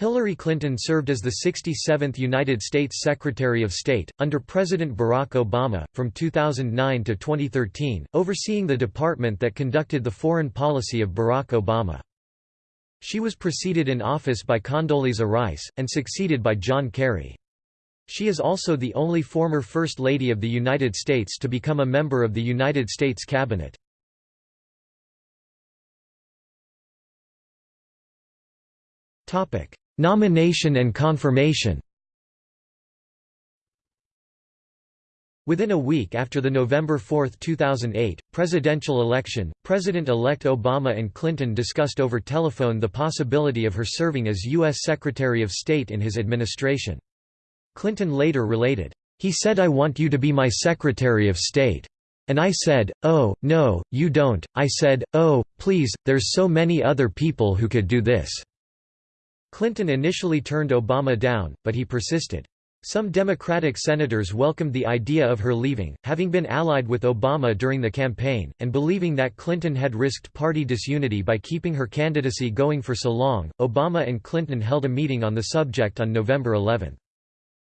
Hillary Clinton served as the 67th United States Secretary of State, under President Barack Obama, from 2009 to 2013, overseeing the department that conducted the foreign policy of Barack Obama. She was preceded in office by Condoleezza Rice, and succeeded by John Kerry. She is also the only former First Lady of the United States to become a member of the United States Cabinet. Nomination and confirmation Within a week after the November 4, 2008, presidential election, President-elect Obama and Clinton discussed over telephone the possibility of her serving as U.S. Secretary of State in his administration. Clinton later related, "...he said I want you to be my Secretary of State. And I said, oh, no, you don't, I said, oh, please, there's so many other people who could do this." Clinton initially turned Obama down, but he persisted. Some Democratic senators welcomed the idea of her leaving, having been allied with Obama during the campaign, and believing that Clinton had risked party disunity by keeping her candidacy going for so long. Obama and Clinton held a meeting on the subject on November 11.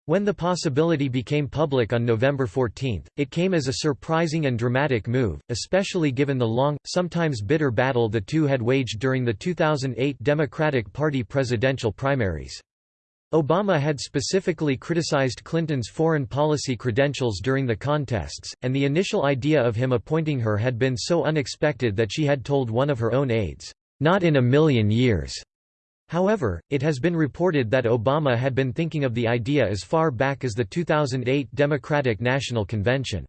When the possibility became public on November 14, it came as a surprising and dramatic move, especially given the long, sometimes bitter battle the two had waged during the 2008 Democratic Party presidential primaries. Obama had specifically criticized Clinton's foreign policy credentials during the contests, and the initial idea of him appointing her had been so unexpected that she had told one of her own aides, "'Not in a million years' However, it has been reported that Obama had been thinking of the idea as far back as the 2008 Democratic National Convention.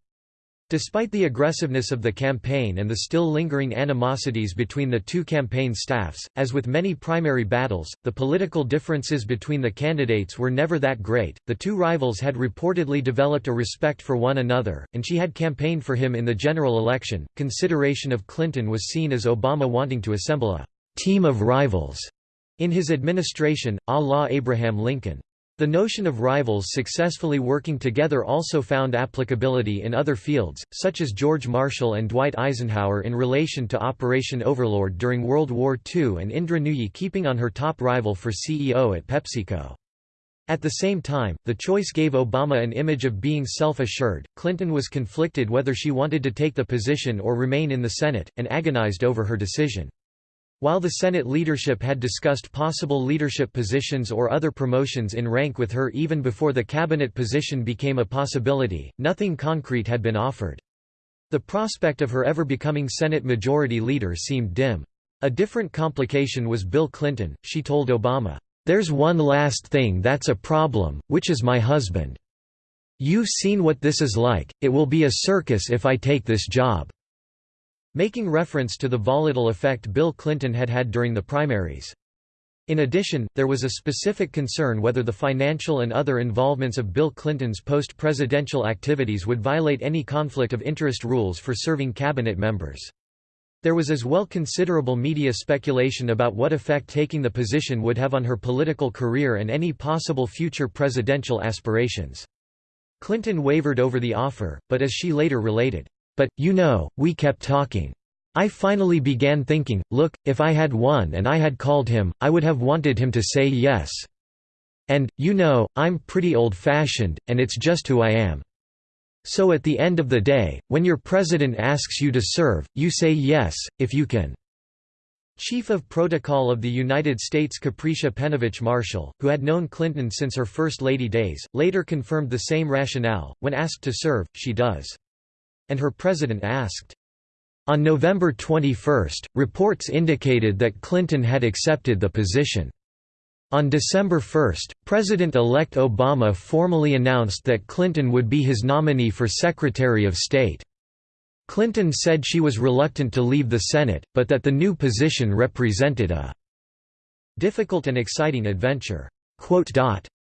Despite the aggressiveness of the campaign and the still lingering animosities between the two campaign staffs, as with many primary battles, the political differences between the candidates were never that great. The two rivals had reportedly developed a respect for one another, and she had campaigned for him in the general election. Consideration of Clinton was seen as Obama wanting to assemble a team of rivals in his administration, a la Abraham Lincoln. The notion of rivals successfully working together also found applicability in other fields, such as George Marshall and Dwight Eisenhower in relation to Operation Overlord during World War II and Indra Nooyi keeping on her top rival for CEO at PepsiCo. At the same time, the choice gave Obama an image of being self-assured. Clinton was conflicted whether she wanted to take the position or remain in the Senate, and agonized over her decision. While the Senate leadership had discussed possible leadership positions or other promotions in rank with her even before the cabinet position became a possibility, nothing concrete had been offered. The prospect of her ever becoming Senate Majority Leader seemed dim. A different complication was Bill Clinton, she told Obama, "'There's one last thing that's a problem, which is my husband. You've seen what this is like, it will be a circus if I take this job.' Making reference to the volatile effect Bill Clinton had had during the primaries. In addition, there was a specific concern whether the financial and other involvements of Bill Clinton's post-presidential activities would violate any conflict of interest rules for serving cabinet members. There was as well considerable media speculation about what effect taking the position would have on her political career and any possible future presidential aspirations. Clinton wavered over the offer, but as she later related, but, you know, we kept talking. I finally began thinking, look, if I had won and I had called him, I would have wanted him to say yes. And, you know, I'm pretty old-fashioned, and it's just who I am. So at the end of the day, when your president asks you to serve, you say yes, if you can." Chief of Protocol of the United States Capricia Penavic Marshall, who had known Clinton since her First Lady days, later confirmed the same rationale, when asked to serve, she does and her president asked. On November 21, reports indicated that Clinton had accepted the position. On December 1, President-elect Obama formally announced that Clinton would be his nominee for Secretary of State. Clinton said she was reluctant to leave the Senate, but that the new position represented a difficult and exciting adventure.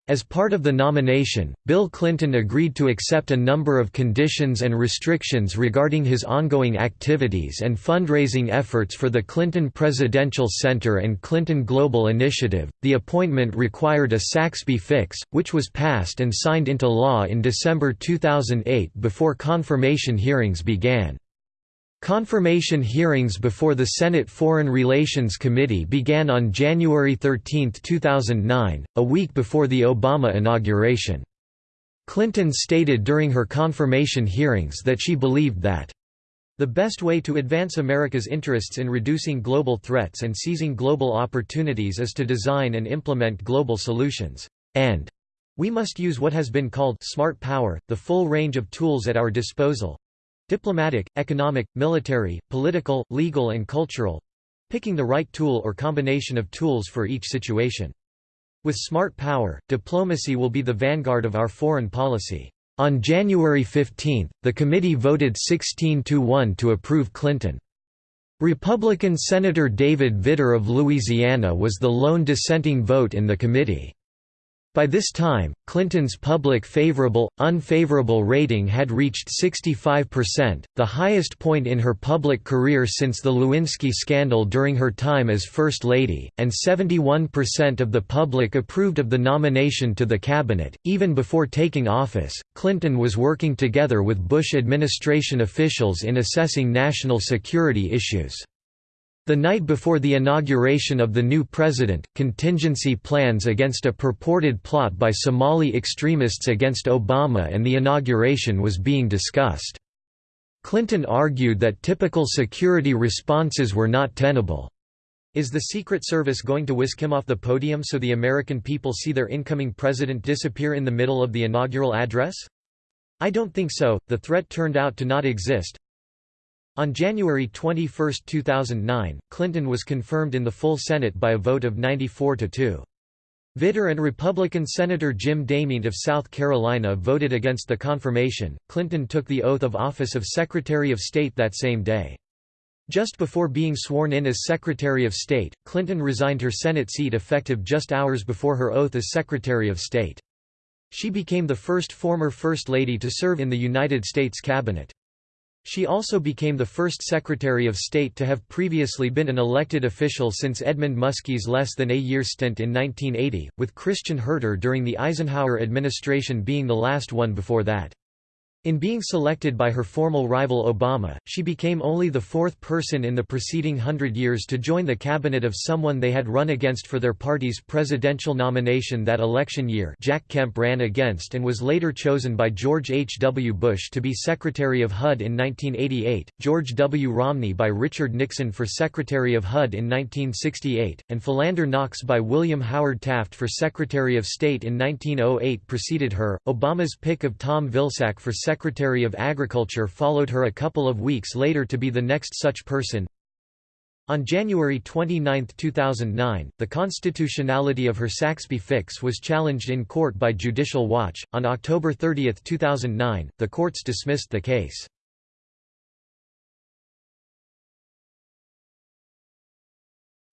As part of the nomination, Bill Clinton agreed to accept a number of conditions and restrictions regarding his ongoing activities and fundraising efforts for the Clinton Presidential Center and Clinton Global Initiative. The appointment required a Saxbe fix, which was passed and signed into law in December 2008 before confirmation hearings began. Confirmation hearings before the Senate Foreign Relations Committee began on January 13, 2009, a week before the Obama inauguration. Clinton stated during her confirmation hearings that she believed that the best way to advance America's interests in reducing global threats and seizing global opportunities is to design and implement global solutions, and we must use what has been called smart power, the full range of tools at our disposal, Diplomatic, economic, military, political, legal and cultural picking the right tool or combination of tools for each situation. With smart power, diplomacy will be the vanguard of our foreign policy. On January 15, the committee voted 16 to 1 to approve Clinton. Republican Senator David Vitter of Louisiana was the lone dissenting vote in the committee. By this time, Clinton's public favorable, unfavorable rating had reached 65%, the highest point in her public career since the Lewinsky scandal during her time as First Lady, and 71% of the public approved of the nomination to the cabinet. Even before taking office, Clinton was working together with Bush administration officials in assessing national security issues. The night before the inauguration of the new president, contingency plans against a purported plot by Somali extremists against Obama and the inauguration was being discussed. Clinton argued that typical security responses were not tenable. Is the Secret Service going to whisk him off the podium so the American people see their incoming president disappear in the middle of the inaugural address? I don't think so, the threat turned out to not exist, on January 21, 2009, Clinton was confirmed in the full Senate by a vote of 94 to 2. Vitter and Republican Senator Jim DeMint of South Carolina voted against the confirmation. Clinton took the oath of office of Secretary of State that same day. Just before being sworn in as Secretary of State, Clinton resigned her Senate seat effective just hours before her oath as Secretary of State. She became the first former First Lady to serve in the United States Cabinet. She also became the first Secretary of State to have previously been an elected official since Edmund Muskie's less than a year stint in 1980, with Christian Herter during the Eisenhower administration being the last one before that. In being selected by her formal rival Obama, she became only the fourth person in the preceding hundred years to join the cabinet of someone they had run against for their party's presidential nomination that election year Jack Kemp ran against and was later chosen by George H. W. Bush to be Secretary of HUD in 1988, George W. Romney by Richard Nixon for Secretary of HUD in 1968, and Philander Knox by William Howard Taft for Secretary of State in 1908 preceded her. Obama's pick of Tom Vilsack for Secretary Secretary of Agriculture followed her a couple of weeks later to be the next such person. On January 29, 2009, the constitutionality of her Saxbe fix was challenged in court by Judicial Watch. On October 30, 2009, the courts dismissed the case.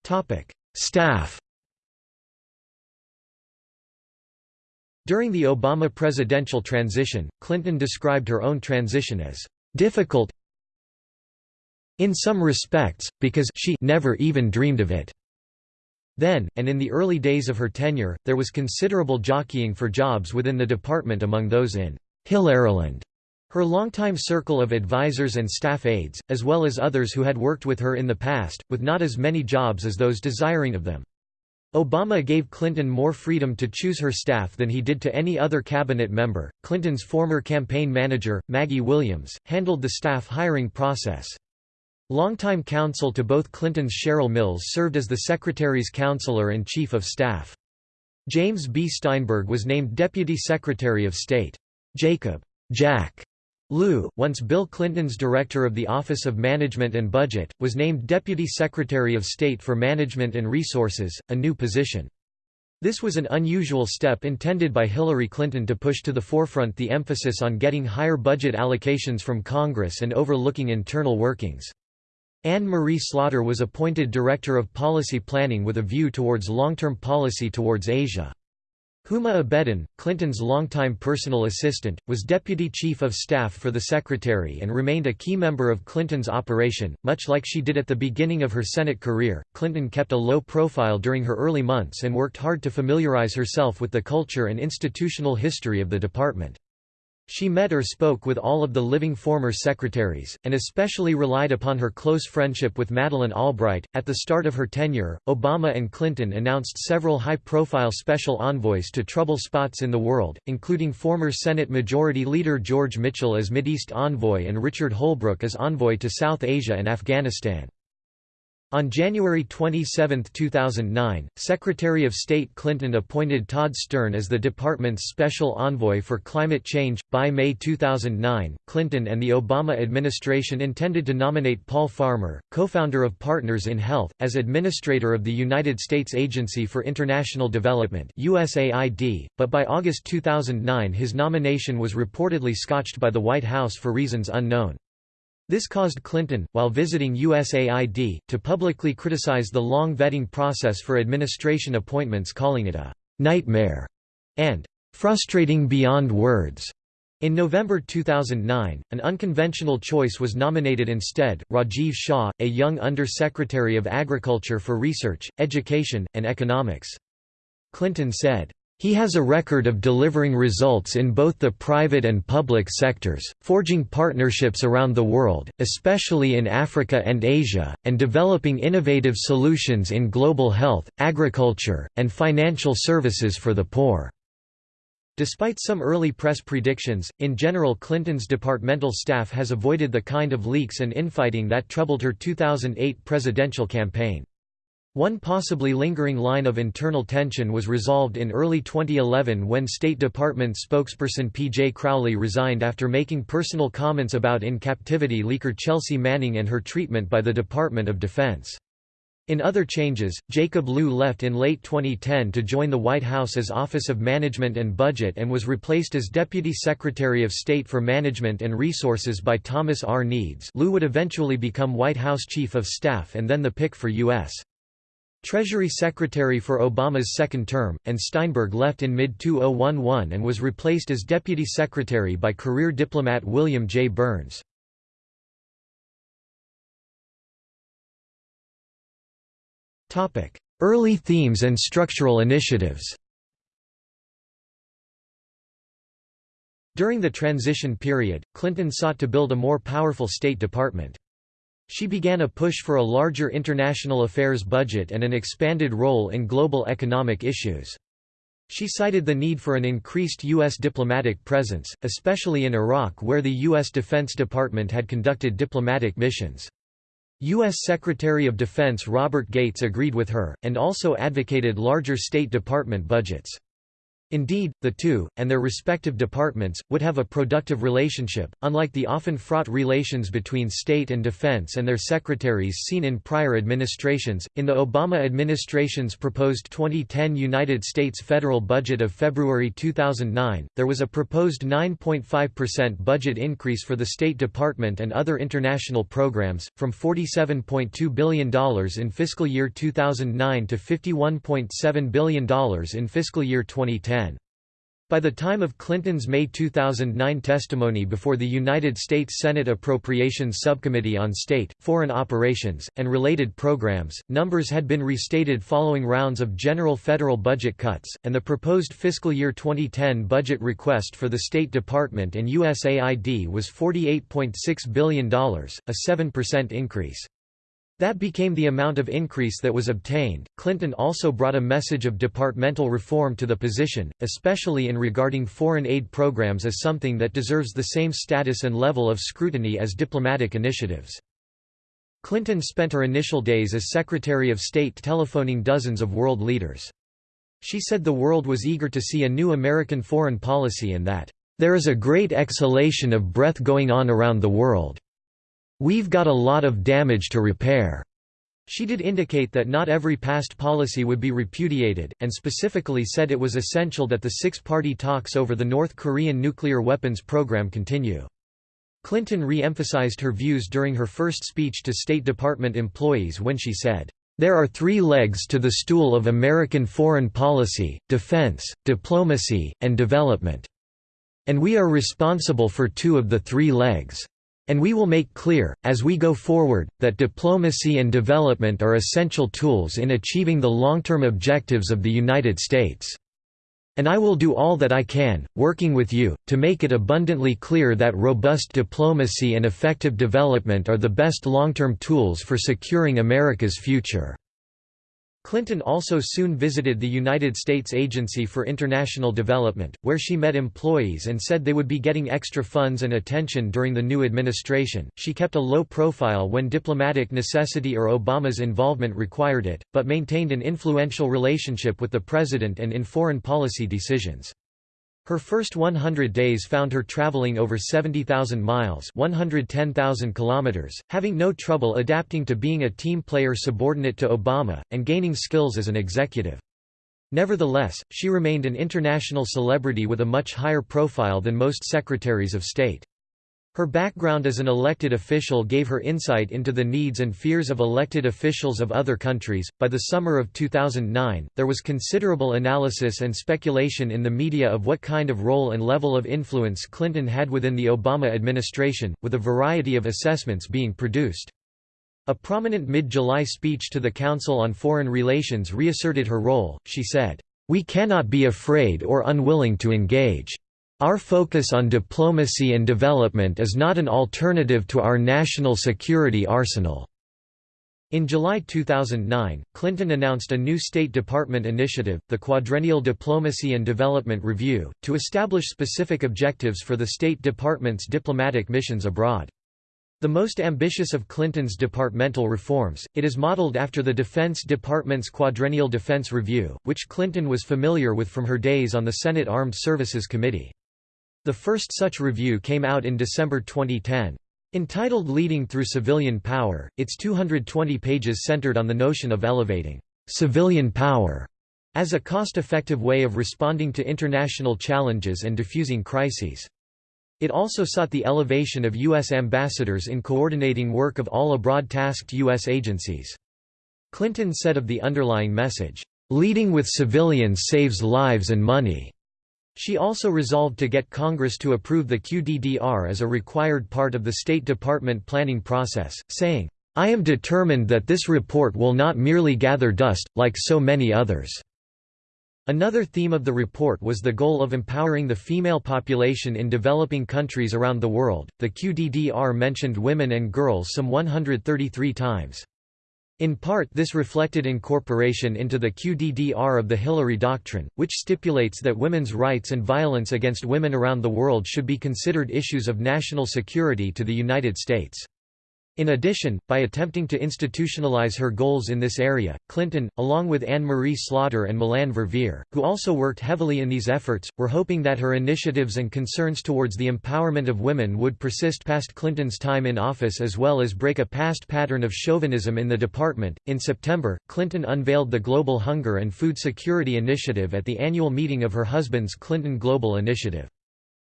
Topic: Staff During the Obama presidential transition, Clinton described her own transition as difficult in some respects, because she never even dreamed of it. Then, and in the early days of her tenure, there was considerable jockeying for jobs within the department among those in Hillaryland, her longtime circle of advisors and staff aides, as well as others who had worked with her in the past, with not as many jobs as those desiring of them. Obama gave Clinton more freedom to choose her staff than he did to any other cabinet member. Clinton's former campaign manager, Maggie Williams, handled the staff hiring process. Longtime counsel to both Clinton's Cheryl Mills served as the Secretary's counselor and chief of staff. James B. Steinberg was named Deputy Secretary of State. Jacob Jack Lew, once Bill Clinton's director of the Office of Management and Budget, was named Deputy Secretary of State for Management and Resources, a new position. This was an unusual step intended by Hillary Clinton to push to the forefront the emphasis on getting higher budget allocations from Congress and overlooking internal workings. Anne Marie Slaughter was appointed Director of Policy Planning with a view towards long-term policy towards Asia. Huma Abedin, Clinton's longtime personal assistant, was deputy chief of staff for the secretary and remained a key member of Clinton's operation. Much like she did at the beginning of her Senate career, Clinton kept a low profile during her early months and worked hard to familiarize herself with the culture and institutional history of the department. She met or spoke with all of the living former secretaries, and especially relied upon her close friendship with Madeleine Albright. At the start of her tenure, Obama and Clinton announced several high profile special envoys to trouble spots in the world, including former Senate Majority Leader George Mitchell as Mideast envoy and Richard Holbrooke as envoy to South Asia and Afghanistan. On January 27, 2009, Secretary of State Clinton appointed Todd Stern as the department's special envoy for climate change. By May 2009, Clinton and the Obama administration intended to nominate Paul Farmer, co-founder of Partners in Health, as administrator of the United States Agency for International Development (USAID), but by August 2009 his nomination was reportedly scotched by the White House for reasons unknown. This caused Clinton, while visiting USAID, to publicly criticize the long vetting process for administration appointments calling it a «nightmare» and «frustrating beyond words». In November 2009, an unconventional choice was nominated instead, Rajiv Shah, a young Under-Secretary of Agriculture for Research, Education, and Economics. Clinton said, he has a record of delivering results in both the private and public sectors, forging partnerships around the world, especially in Africa and Asia, and developing innovative solutions in global health, agriculture, and financial services for the poor. Despite some early press predictions, in general Clinton's departmental staff has avoided the kind of leaks and infighting that troubled her 2008 presidential campaign. One possibly lingering line of internal tension was resolved in early 2011 when State Department spokesperson P.J. Crowley resigned after making personal comments about in-captivity leaker Chelsea Manning and her treatment by the Department of Defense. In other changes, Jacob Lew left in late 2010 to join the White House as Office of Management and Budget and was replaced as Deputy Secretary of State for Management and Resources by Thomas R. Nides Lew would eventually become White House Chief of Staff and then the pick for U.S. Treasury Secretary for Obama's second term, and Steinberg left in mid-2011 and was replaced as Deputy Secretary by career diplomat William J. Burns. Early themes and structural initiatives During the transition period, Clinton sought to build a more powerful State Department. She began a push for a larger international affairs budget and an expanded role in global economic issues. She cited the need for an increased U.S. diplomatic presence, especially in Iraq where the U.S. Defense Department had conducted diplomatic missions. U.S. Secretary of Defense Robert Gates agreed with her, and also advocated larger State Department budgets. Indeed, the two, and their respective departments, would have a productive relationship, unlike the often fraught relations between state and defense and their secretaries seen in prior administrations. In the Obama administration's proposed 2010 United States federal budget of February 2009, there was a proposed 9.5% budget increase for the State Department and other international programs, from $47.2 billion in fiscal year 2009 to $51.7 billion in fiscal year 2010. By the time of Clinton's May 2009 testimony before the United States Senate Appropriations Subcommittee on State, Foreign Operations, and related programs, numbers had been restated following rounds of general federal budget cuts, and the proposed fiscal year 2010 budget request for the State Department and USAID was $48.6 billion, a 7% increase. That became the amount of increase that was obtained. Clinton also brought a message of departmental reform to the position, especially in regarding foreign aid programs as something that deserves the same status and level of scrutiny as diplomatic initiatives. Clinton spent her initial days as Secretary of State telephoning dozens of world leaders. She said the world was eager to see a new American foreign policy and that, "...there is a great exhalation of breath going on around the world." We've got a lot of damage to repair. She did indicate that not every past policy would be repudiated, and specifically said it was essential that the six-party talks over the North Korean nuclear weapons program continue. Clinton re-emphasized her views during her first speech to State Department employees when she said, "...there are three legs to the stool of American foreign policy, defense, diplomacy, and development. And we are responsible for two of the three legs." And we will make clear, as we go forward, that diplomacy and development are essential tools in achieving the long-term objectives of the United States." And I will do all that I can, working with you, to make it abundantly clear that robust diplomacy and effective development are the best long-term tools for securing America's future." Clinton also soon visited the United States Agency for International Development, where she met employees and said they would be getting extra funds and attention during the new administration. She kept a low profile when diplomatic necessity or Obama's involvement required it, but maintained an influential relationship with the president and in foreign policy decisions. Her first 100 days found her traveling over 70,000 miles 110,000 kilometers, having no trouble adapting to being a team player subordinate to Obama, and gaining skills as an executive. Nevertheless, she remained an international celebrity with a much higher profile than most secretaries of state. Her background as an elected official gave her insight into the needs and fears of elected officials of other countries. By the summer of 2009, there was considerable analysis and speculation in the media of what kind of role and level of influence Clinton had within the Obama administration, with a variety of assessments being produced. A prominent mid-July speech to the Council on Foreign Relations reasserted her role, she said, "...we cannot be afraid or unwilling to engage. Our focus on diplomacy and development is not an alternative to our national security arsenal." In July 2009, Clinton announced a new State Department initiative, the Quadrennial Diplomacy and Development Review, to establish specific objectives for the State Department's diplomatic missions abroad. The most ambitious of Clinton's departmental reforms, it is modeled after the Defense Department's Quadrennial Defense Review, which Clinton was familiar with from her days on the Senate Armed Services Committee. The first such review came out in December 2010. Entitled Leading Through Civilian Power, its 220 pages centered on the notion of elevating civilian power as a cost-effective way of responding to international challenges and diffusing crises. It also sought the elevation of U.S. ambassadors in coordinating work of all abroad-tasked U.S. agencies. Clinton said of the underlying message, "...leading with civilians saves lives and money." She also resolved to get Congress to approve the QDDR as a required part of the State Department planning process, saying, I am determined that this report will not merely gather dust, like so many others. Another theme of the report was the goal of empowering the female population in developing countries around the world. The QDDR mentioned women and girls some 133 times. In part this reflected incorporation into the QDDR of the Hillary Doctrine, which stipulates that women's rights and violence against women around the world should be considered issues of national security to the United States. In addition, by attempting to institutionalize her goals in this area, Clinton, along with Anne-Marie Slaughter and Melanne Verveer, who also worked heavily in these efforts, were hoping that her initiatives and concerns towards the empowerment of women would persist past Clinton's time in office as well as break a past pattern of chauvinism in the department. In September, Clinton unveiled the Global Hunger and Food Security Initiative at the annual meeting of her husband's Clinton Global Initiative.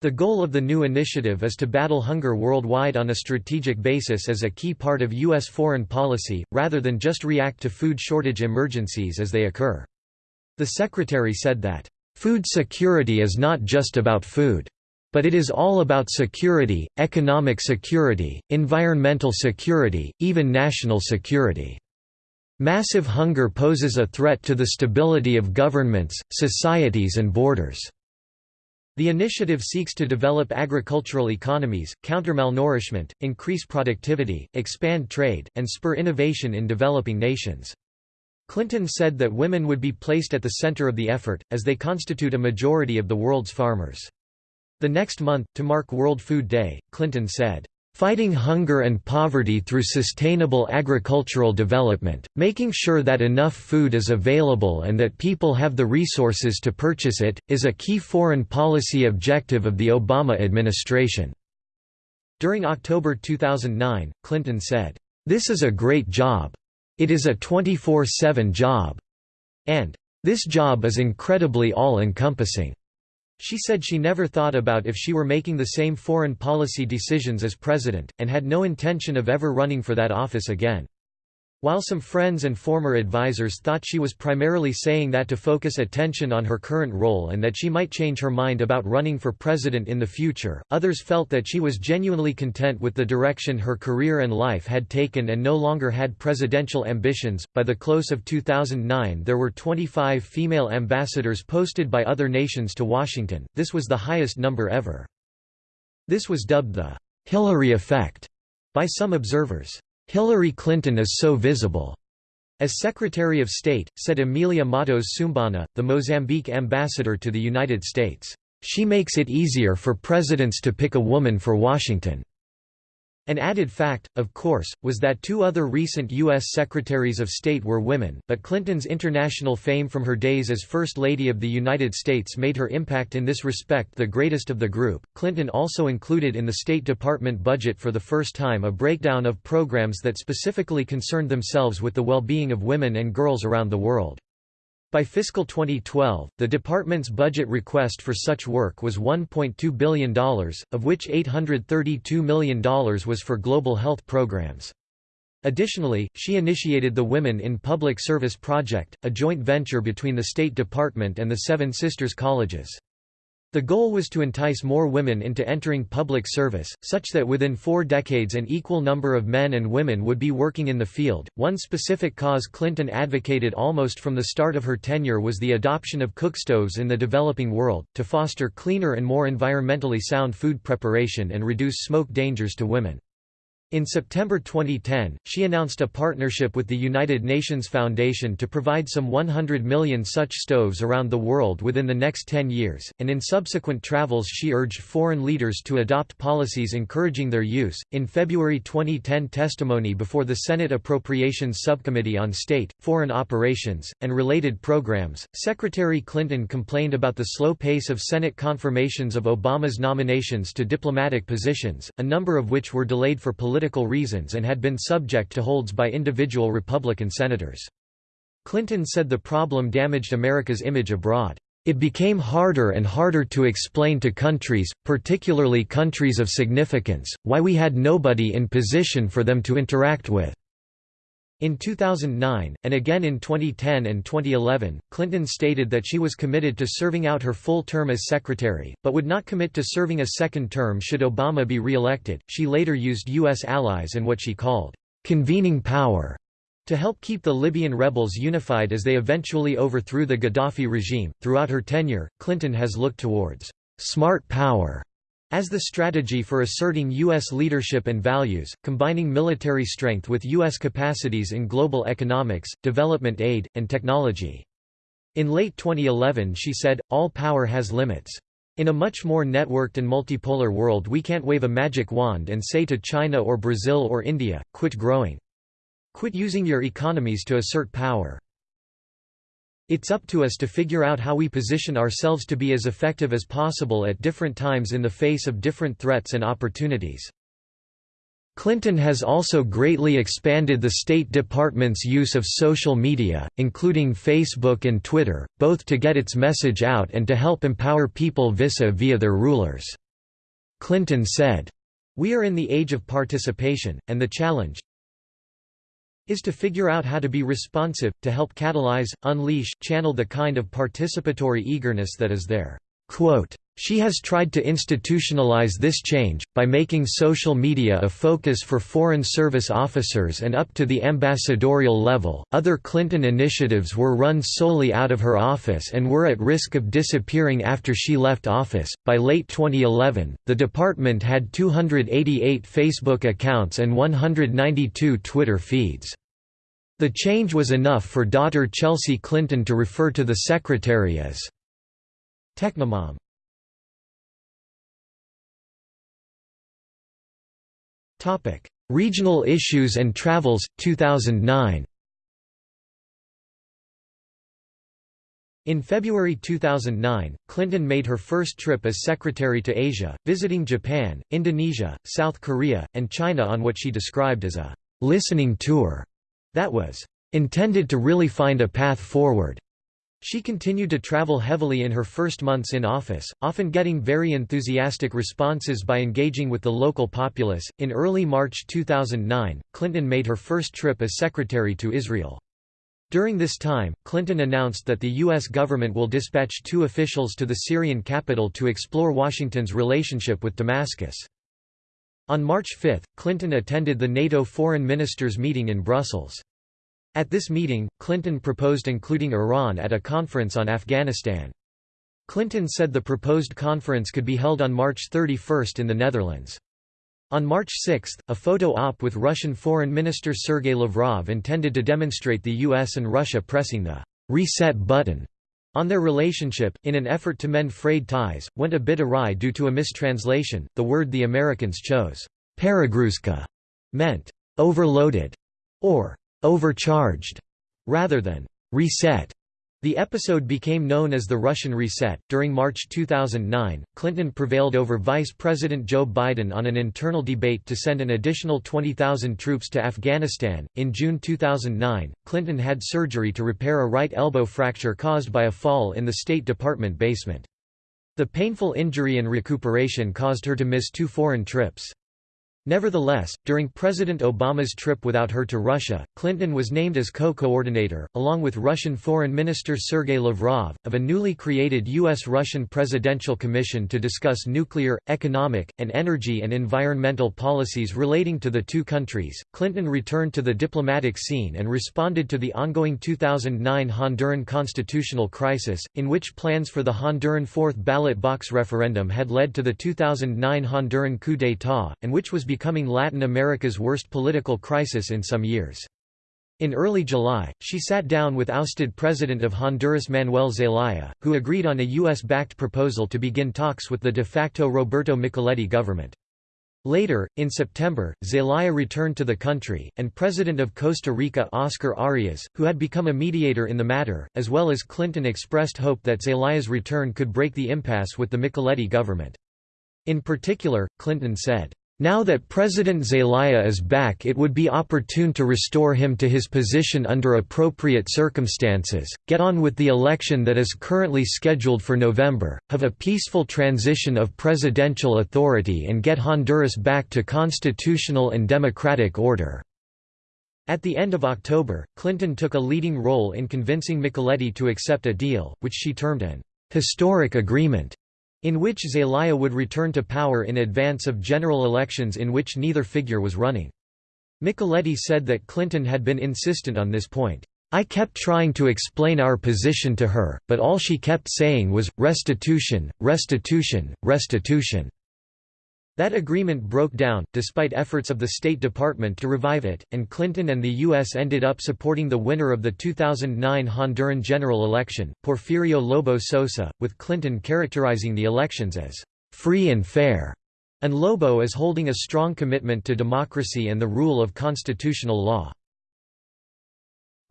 The goal of the new initiative is to battle hunger worldwide on a strategic basis as a key part of U.S. foreign policy, rather than just react to food shortage emergencies as they occur. The Secretary said that, "...food security is not just about food. But it is all about security, economic security, environmental security, even national security." Massive hunger poses a threat to the stability of governments, societies and borders. The initiative seeks to develop agricultural economies, counter malnourishment, increase productivity, expand trade, and spur innovation in developing nations. Clinton said that women would be placed at the center of the effort, as they constitute a majority of the world's farmers. The next month, to mark World Food Day, Clinton said, Fighting hunger and poverty through sustainable agricultural development, making sure that enough food is available and that people have the resources to purchase it, is a key foreign policy objective of the Obama administration." During October 2009, Clinton said, "...this is a great job. It is a 24-7 job." and, "...this job is incredibly all-encompassing." She said she never thought about if she were making the same foreign policy decisions as president, and had no intention of ever running for that office again. While some friends and former advisers thought she was primarily saying that to focus attention on her current role and that she might change her mind about running for president in the future, others felt that she was genuinely content with the direction her career and life had taken and no longer had presidential ambitions. By the close of 2009, there were 25 female ambassadors posted by other nations to Washington, this was the highest number ever. This was dubbed the Hillary effect by some observers. Hillary Clinton is so visible. As Secretary of State, said Emilia Matos Sumbana, the Mozambique ambassador to the United States, "...she makes it easier for presidents to pick a woman for Washington." An added fact, of course, was that two other recent U.S. Secretaries of State were women, but Clinton's international fame from her days as First Lady of the United States made her impact in this respect the greatest of the group. Clinton also included in the State Department budget for the first time a breakdown of programs that specifically concerned themselves with the well being of women and girls around the world. By fiscal 2012, the department's budget request for such work was $1.2 billion, of which $832 million was for global health programs. Additionally, she initiated the Women in Public Service Project, a joint venture between the State Department and the Seven Sisters Colleges. The goal was to entice more women into entering public service, such that within four decades an equal number of men and women would be working in the field. One specific cause Clinton advocated almost from the start of her tenure was the adoption of cookstoves in the developing world, to foster cleaner and more environmentally sound food preparation and reduce smoke dangers to women. In September 2010, she announced a partnership with the United Nations Foundation to provide some 100 million such stoves around the world within the next 10 years, and in subsequent travels she urged foreign leaders to adopt policies encouraging their use. In February 2010 testimony before the Senate Appropriations Subcommittee on State, Foreign Operations, and related programs, Secretary Clinton complained about the slow pace of Senate confirmations of Obama's nominations to diplomatic positions, a number of which were delayed for political political reasons and had been subject to holds by individual Republican senators. Clinton said the problem damaged America's image abroad. It became harder and harder to explain to countries, particularly countries of significance, why we had nobody in position for them to interact with. In 2009, and again in 2010 and 2011, Clinton stated that she was committed to serving out her full term as secretary, but would not commit to serving a second term should Obama be re-elected. She later used U.S. allies and what she called convening power to help keep the Libyan rebels unified as they eventually overthrew the Gaddafi regime. Throughout her tenure, Clinton has looked towards smart power as the strategy for asserting U.S. leadership and values, combining military strength with U.S. capacities in global economics, development aid, and technology. In late 2011 she said, all power has limits. In a much more networked and multipolar world we can't wave a magic wand and say to China or Brazil or India, quit growing. Quit using your economies to assert power. It's up to us to figure out how we position ourselves to be as effective as possible at different times in the face of different threats and opportunities. Clinton has also greatly expanded the State Department's use of social media, including Facebook and Twitter, both to get its message out and to help empower people vis-a-vis their rulers. Clinton said, We are in the age of participation, and the challenge, is to figure out how to be responsive, to help catalyze, unleash, channel the kind of participatory eagerness that is there. Quote, she has tried to institutionalize this change, by making social media a focus for Foreign Service officers and up to the ambassadorial level. Other Clinton initiatives were run solely out of her office and were at risk of disappearing after she left office. By late 2011, the department had 288 Facebook accounts and 192 Twitter feeds. The change was enough for daughter Chelsea Clinton to refer to the secretary as Technomom. Regional issues and travels, 2009 In February 2009, Clinton made her first trip as secretary to Asia, visiting Japan, Indonesia, South Korea, and China on what she described as a «listening tour» that was «intended to really find a path forward». She continued to travel heavily in her first months in office, often getting very enthusiastic responses by engaging with the local populace. In early March 2009, Clinton made her first trip as secretary to Israel. During this time, Clinton announced that the U.S. government will dispatch two officials to the Syrian capital to explore Washington's relationship with Damascus. On March 5, Clinton attended the NATO foreign ministers' meeting in Brussels. At this meeting, Clinton proposed including Iran at a conference on Afghanistan. Clinton said the proposed conference could be held on March 31 in the Netherlands. On March 6, a photo op with Russian Foreign Minister Sergei Lavrov intended to demonstrate the US and Russia pressing the «reset button» on their relationship, in an effort to mend frayed ties, went a bit awry due to a mistranslation. The word the Americans chose, «peregruzka», meant «overloaded» or overcharged, rather than reset. The episode became known as the Russian Reset. During March 2009, Clinton prevailed over Vice President Joe Biden on an internal debate to send an additional 20,000 troops to Afghanistan. In June 2009, Clinton had surgery to repair a right elbow fracture caused by a fall in the State Department basement. The painful injury and recuperation caused her to miss two foreign trips. Nevertheless, during President Obama's trip without her to Russia, Clinton was named as co-coordinator, along with Russian Foreign Minister Sergei Lavrov, of a newly created U.S.-Russian Presidential Commission to discuss nuclear, economic, and energy and environmental policies relating to the two countries. Clinton returned to the diplomatic scene and responded to the ongoing 2009 Honduran constitutional crisis, in which plans for the Honduran fourth ballot box referendum had led to the 2009 Honduran coup d'état, and which was becoming Latin America's worst political crisis in some years. In early July, she sat down with ousted President of Honduras Manuel Zelaya, who agreed on a U.S.-backed proposal to begin talks with the de facto Roberto Micheletti government. Later, in September, Zelaya returned to the country, and President of Costa Rica Oscar Arias, who had become a mediator in the matter, as well as Clinton expressed hope that Zelaya's return could break the impasse with the Micheletti government. In particular, Clinton said, now that President Zelaya is back it would be opportune to restore him to his position under appropriate circumstances, get on with the election that is currently scheduled for November, have a peaceful transition of presidential authority and get Honduras back to constitutional and democratic order." At the end of October, Clinton took a leading role in convincing Micheletti to accept a deal, which she termed an «historic agreement» in which Zelaya would return to power in advance of general elections in which neither figure was running. Micheletti said that Clinton had been insistent on this point. I kept trying to explain our position to her, but all she kept saying was, restitution, restitution, restitution. That agreement broke down, despite efforts of the State Department to revive it, and Clinton and the U.S. ended up supporting the winner of the 2009 Honduran general election, Porfirio Lobo Sosa, with Clinton characterizing the elections as free and fair, and Lobo as holding a strong commitment to democracy and the rule of constitutional law.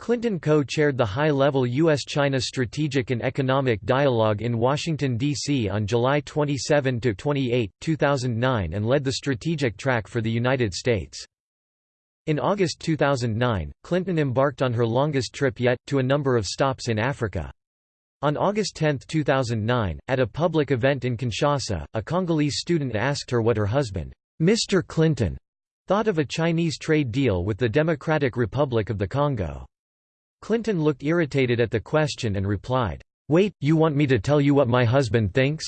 Clinton co-chaired the high-level U.S.-China Strategic and Economic Dialogue in Washington, D.C. on July 27–28, 2009 and led the strategic track for the United States. In August 2009, Clinton embarked on her longest trip yet, to a number of stops in Africa. On August 10, 2009, at a public event in Kinshasa, a Congolese student asked her what her husband, Mr. Clinton, thought of a Chinese trade deal with the Democratic Republic of the Congo. Clinton looked irritated at the question and replied, "'Wait, you want me to tell you what my husband thinks?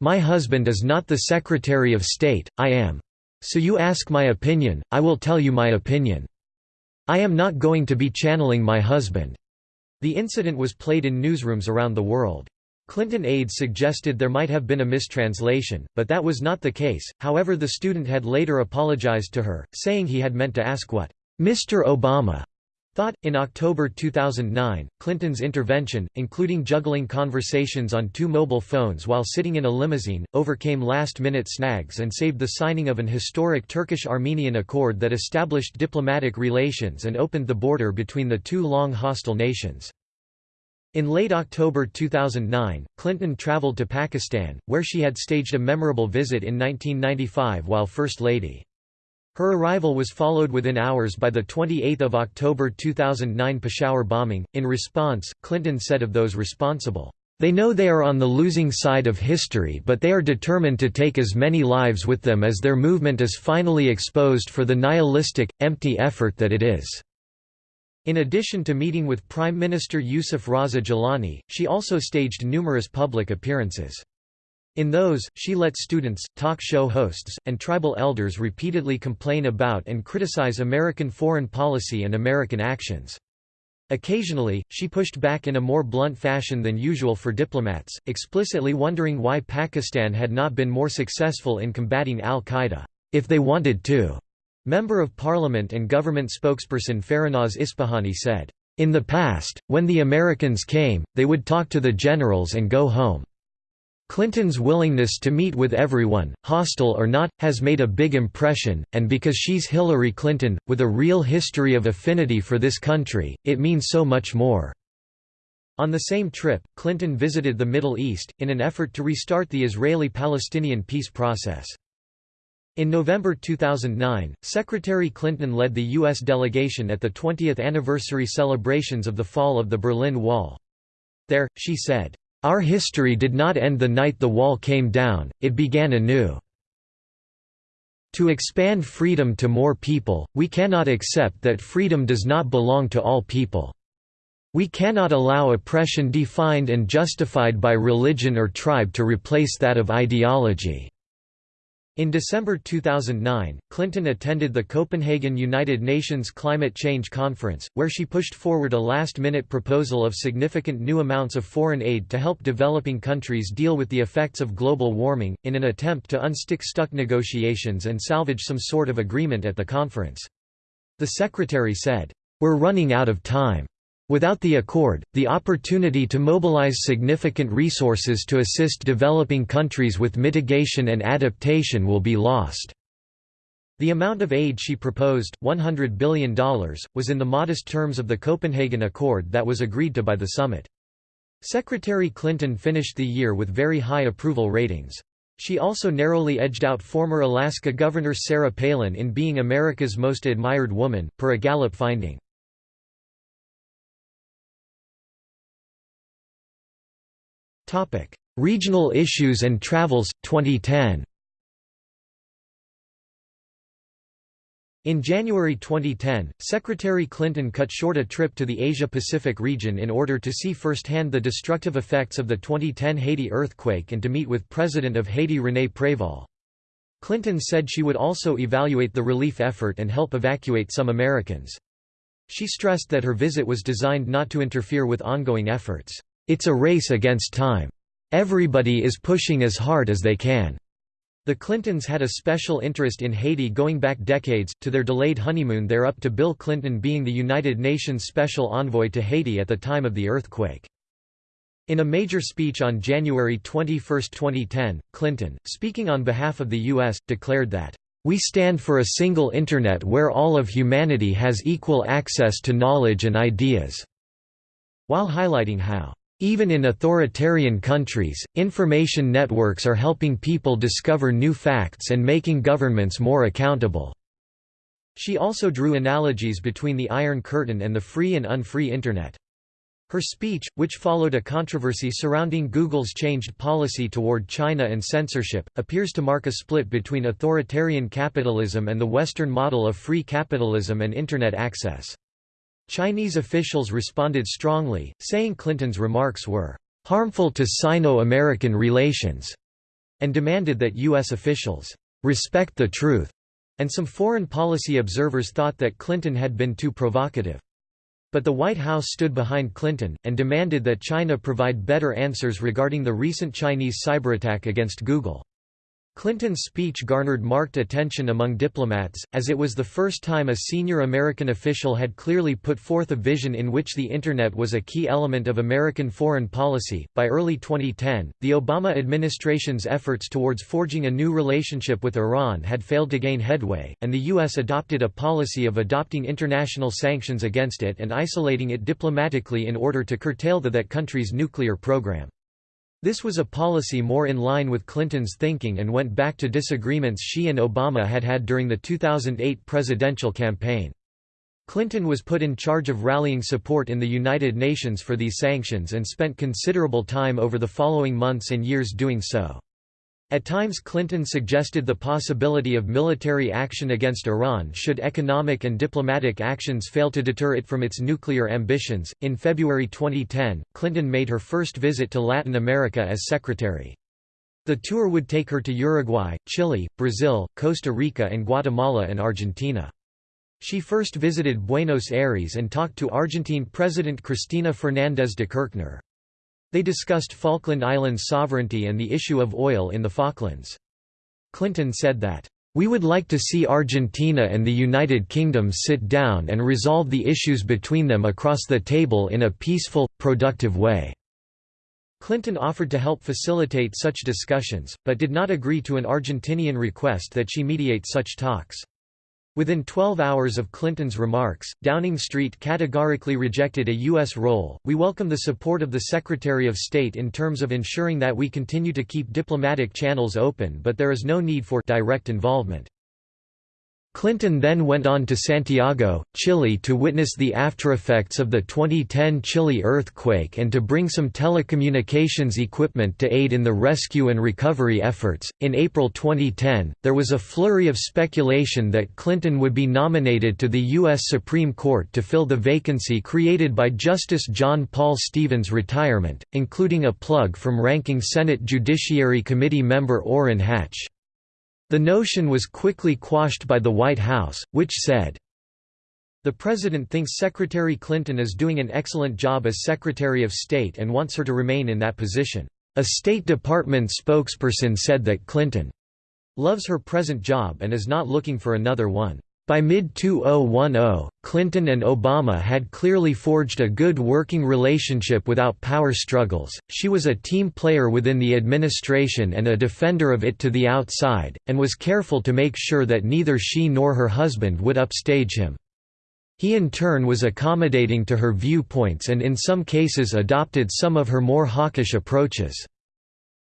My husband is not the Secretary of State, I am. So you ask my opinion, I will tell you my opinion. I am not going to be channeling my husband." The incident was played in newsrooms around the world. Clinton aides suggested there might have been a mistranslation, but that was not the case, however the student had later apologized to her, saying he had meant to ask what, "'Mr. Obama' Thought, in October 2009, Clinton's intervention, including juggling conversations on two mobile phones while sitting in a limousine, overcame last-minute snags and saved the signing of an historic Turkish-Armenian accord that established diplomatic relations and opened the border between the two long hostile nations. In late October 2009, Clinton traveled to Pakistan, where she had staged a memorable visit in 1995 while First Lady. Her arrival was followed within hours by the 28 October 2009 Peshawar bombing. In response, Clinton said of those responsible, "...they know they are on the losing side of history but they are determined to take as many lives with them as their movement is finally exposed for the nihilistic, empty effort that it is." In addition to meeting with Prime Minister Yusuf Raza Gilani, she also staged numerous public appearances. In those, she let students, talk show hosts, and tribal elders repeatedly complain about and criticize American foreign policy and American actions. Occasionally, she pushed back in a more blunt fashion than usual for diplomats, explicitly wondering why Pakistan had not been more successful in combating al-Qaeda, if they wanted to. Member of Parliament and government spokesperson Farahnaz Ispahani said, "...in the past, when the Americans came, they would talk to the generals and go home. Clinton's willingness to meet with everyone, hostile or not, has made a big impression, and because she's Hillary Clinton, with a real history of affinity for this country, it means so much more." On the same trip, Clinton visited the Middle East, in an effort to restart the Israeli-Palestinian peace process. In November 2009, Secretary Clinton led the U.S. delegation at the 20th anniversary celebrations of the fall of the Berlin Wall. There, she said, our history did not end the night the wall came down, it began anew. To expand freedom to more people, we cannot accept that freedom does not belong to all people. We cannot allow oppression defined and justified by religion or tribe to replace that of ideology. In December 2009, Clinton attended the Copenhagen United Nations Climate Change Conference, where she pushed forward a last-minute proposal of significant new amounts of foreign aid to help developing countries deal with the effects of global warming, in an attempt to unstick stuck negotiations and salvage some sort of agreement at the conference. The secretary said, "'We're running out of time. Without the accord, the opportunity to mobilize significant resources to assist developing countries with mitigation and adaptation will be lost." The amount of aid she proposed, $100 billion, was in the modest terms of the Copenhagen Accord that was agreed to by the summit. Secretary Clinton finished the year with very high approval ratings. She also narrowly edged out former Alaska Governor Sarah Palin in being America's most admired woman, per a Gallup finding. Regional issues and travels, 2010 In January 2010, Secretary Clinton cut short a trip to the Asia-Pacific region in order to see firsthand the destructive effects of the 2010 Haiti earthquake and to meet with President of Haiti René Préval. Clinton said she would also evaluate the relief effort and help evacuate some Americans. She stressed that her visit was designed not to interfere with ongoing efforts. It's a race against time. Everybody is pushing as hard as they can. The Clintons had a special interest in Haiti going back decades, to their delayed honeymoon there up to Bill Clinton being the United Nations Special Envoy to Haiti at the time of the earthquake. In a major speech on January 21, 2010, Clinton, speaking on behalf of the U.S., declared that, "...we stand for a single Internet where all of humanity has equal access to knowledge and ideas," while highlighting how even in authoritarian countries, information networks are helping people discover new facts and making governments more accountable. She also drew analogies between the Iron Curtain and the free and unfree Internet. Her speech, which followed a controversy surrounding Google's changed policy toward China and censorship, appears to mark a split between authoritarian capitalism and the Western model of free capitalism and Internet access. Chinese officials responded strongly, saying Clinton's remarks were harmful to Sino-American relations, and demanded that U.S. officials respect the truth, and some foreign policy observers thought that Clinton had been too provocative. But the White House stood behind Clinton, and demanded that China provide better answers regarding the recent Chinese cyberattack against Google. Clinton's speech garnered marked attention among diplomats, as it was the first time a senior American official had clearly put forth a vision in which the Internet was a key element of American foreign policy. By early 2010, the Obama administration's efforts towards forging a new relationship with Iran had failed to gain headway, and the U.S. adopted a policy of adopting international sanctions against it and isolating it diplomatically in order to curtail the that country's nuclear program. This was a policy more in line with Clinton's thinking and went back to disagreements she and Obama had had during the 2008 presidential campaign. Clinton was put in charge of rallying support in the United Nations for these sanctions and spent considerable time over the following months and years doing so. At times Clinton suggested the possibility of military action against Iran should economic and diplomatic actions fail to deter it from its nuclear ambitions. In February 2010, Clinton made her first visit to Latin America as secretary. The tour would take her to Uruguay, Chile, Brazil, Costa Rica and Guatemala and Argentina. She first visited Buenos Aires and talked to Argentine President Cristina Fernández de Kirchner. They discussed Falkland Islands sovereignty and the issue of oil in the Falklands. Clinton said that, "...we would like to see Argentina and the United Kingdom sit down and resolve the issues between them across the table in a peaceful, productive way." Clinton offered to help facilitate such discussions, but did not agree to an Argentinian request that she mediate such talks. Within 12 hours of Clinton's remarks, Downing Street categorically rejected a U.S. role. We welcome the support of the Secretary of State in terms of ensuring that we continue to keep diplomatic channels open, but there is no need for direct involvement. Clinton then went on to Santiago, Chile to witness the aftereffects of the 2010 Chile earthquake and to bring some telecommunications equipment to aid in the rescue and recovery efforts. In April 2010, there was a flurry of speculation that Clinton would be nominated to the U.S. Supreme Court to fill the vacancy created by Justice John Paul Stevens' retirement, including a plug from ranking Senate Judiciary Committee member Orrin Hatch. The notion was quickly quashed by the White House, which said, the President thinks Secretary Clinton is doing an excellent job as Secretary of State and wants her to remain in that position. A State Department spokesperson said that Clinton loves her present job and is not looking for another one. By mid-2010, Clinton and Obama had clearly forged a good working relationship without power struggles, she was a team player within the administration and a defender of it to the outside, and was careful to make sure that neither she nor her husband would upstage him. He in turn was accommodating to her viewpoints and in some cases adopted some of her more hawkish approaches.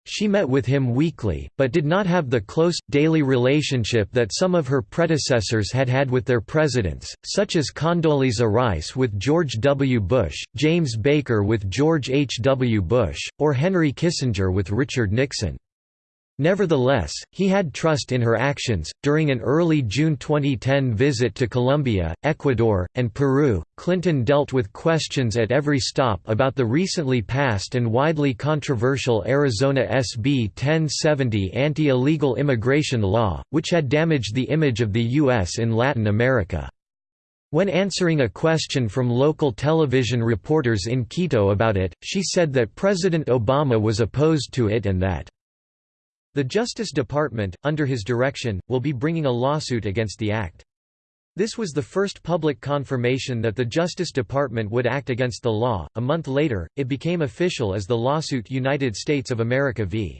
She met with him weekly, but did not have the close, daily relationship that some of her predecessors had had with their presidents, such as Condoleezza Rice with George W. Bush, James Baker with George H. W. Bush, or Henry Kissinger with Richard Nixon. Nevertheless, he had trust in her actions. During an early June 2010 visit to Colombia, Ecuador, and Peru, Clinton dealt with questions at every stop about the recently passed and widely controversial Arizona SB 1070 anti illegal immigration law, which had damaged the image of the U.S. in Latin America. When answering a question from local television reporters in Quito about it, she said that President Obama was opposed to it and that the Justice Department, under his direction, will be bringing a lawsuit against the act. This was the first public confirmation that the Justice Department would act against the law. A month later, it became official as the lawsuit United States of America v.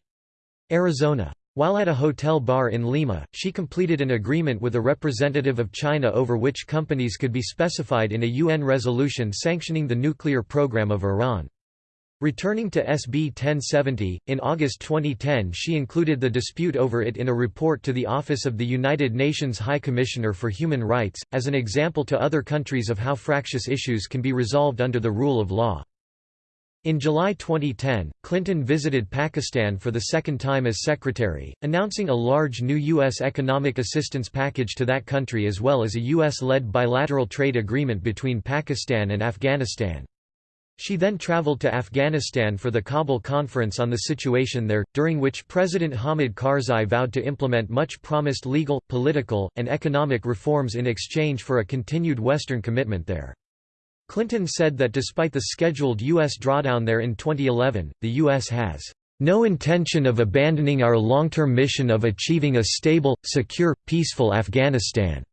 Arizona. While at a hotel bar in Lima, she completed an agreement with a representative of China over which companies could be specified in a UN resolution sanctioning the nuclear program of Iran. Returning to SB 1070, in August 2010 she included the dispute over it in a report to the Office of the United Nations High Commissioner for Human Rights, as an example to other countries of how fractious issues can be resolved under the rule of law. In July 2010, Clinton visited Pakistan for the second time as secretary, announcing a large new U.S. economic assistance package to that country as well as a U.S.-led bilateral trade agreement between Pakistan and Afghanistan. She then traveled to Afghanistan for the Kabul conference on the situation there, during which President Hamid Karzai vowed to implement much promised legal, political, and economic reforms in exchange for a continued Western commitment there. Clinton said that despite the scheduled U.S. drawdown there in 2011, the U.S. has no intention of abandoning our long-term mission of achieving a stable, secure, peaceful Afghanistan.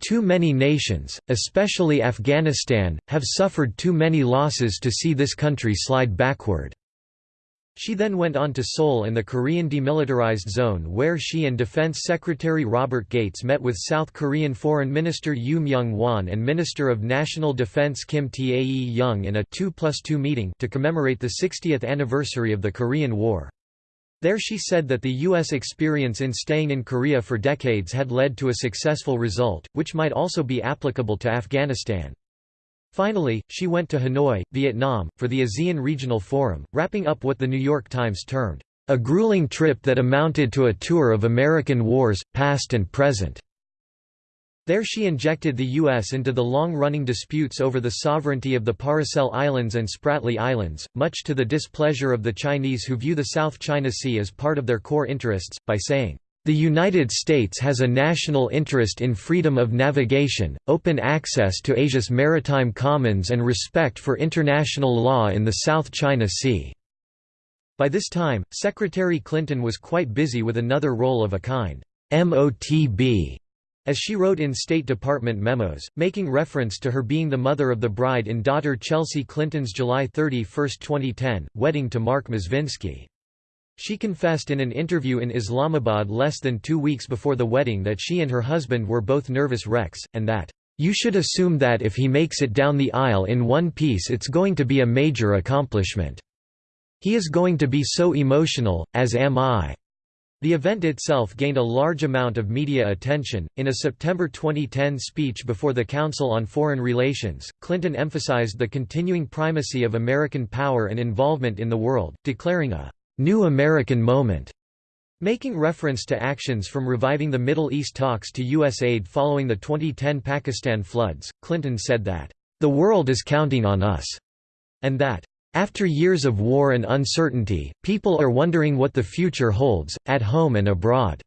Too many nations, especially Afghanistan, have suffered too many losses to see this country slide backward. She then went on to Seoul and the Korean Demilitarized Zone where she and Defense Secretary Robert Gates met with South Korean Foreign Minister Yu Myung-hwan and Minister of National Defense Kim Tae-young in a 2 plus 2 meeting to commemorate the 60th anniversary of the Korean War. There she said that the U.S. experience in staying in Korea for decades had led to a successful result, which might also be applicable to Afghanistan. Finally, she went to Hanoi, Vietnam, for the ASEAN Regional Forum, wrapping up what the New York Times termed, "...a grueling trip that amounted to a tour of American wars, past and present." There she injected the U.S. into the long-running disputes over the sovereignty of the Paracel Islands and Spratly Islands, much to the displeasure of the Chinese who view the South China Sea as part of their core interests, by saying, the United States has a national interest in freedom of navigation, open access to Asia's maritime commons and respect for international law in the South China Sea." By this time, Secretary Clinton was quite busy with another role of a kind, MOTB, as she wrote in State Department memos, making reference to her being the mother of the bride in daughter Chelsea Clinton's July 31, 2010, wedding to Marc Mezvinsky. She confessed in an interview in Islamabad less than two weeks before the wedding that she and her husband were both nervous wrecks, and that, "...you should assume that if he makes it down the aisle in one piece it's going to be a major accomplishment. He is going to be so emotional, as am I." The event itself gained a large amount of media attention. In a September 2010 speech before the Council on Foreign Relations, Clinton emphasized the continuing primacy of American power and involvement in the world, declaring a New American Moment, making reference to actions from reviving the Middle East talks to U.S. aid following the 2010 Pakistan floods. Clinton said that, The world is counting on us, and that, after years of war and uncertainty, people are wondering what the future holds, at home and abroad.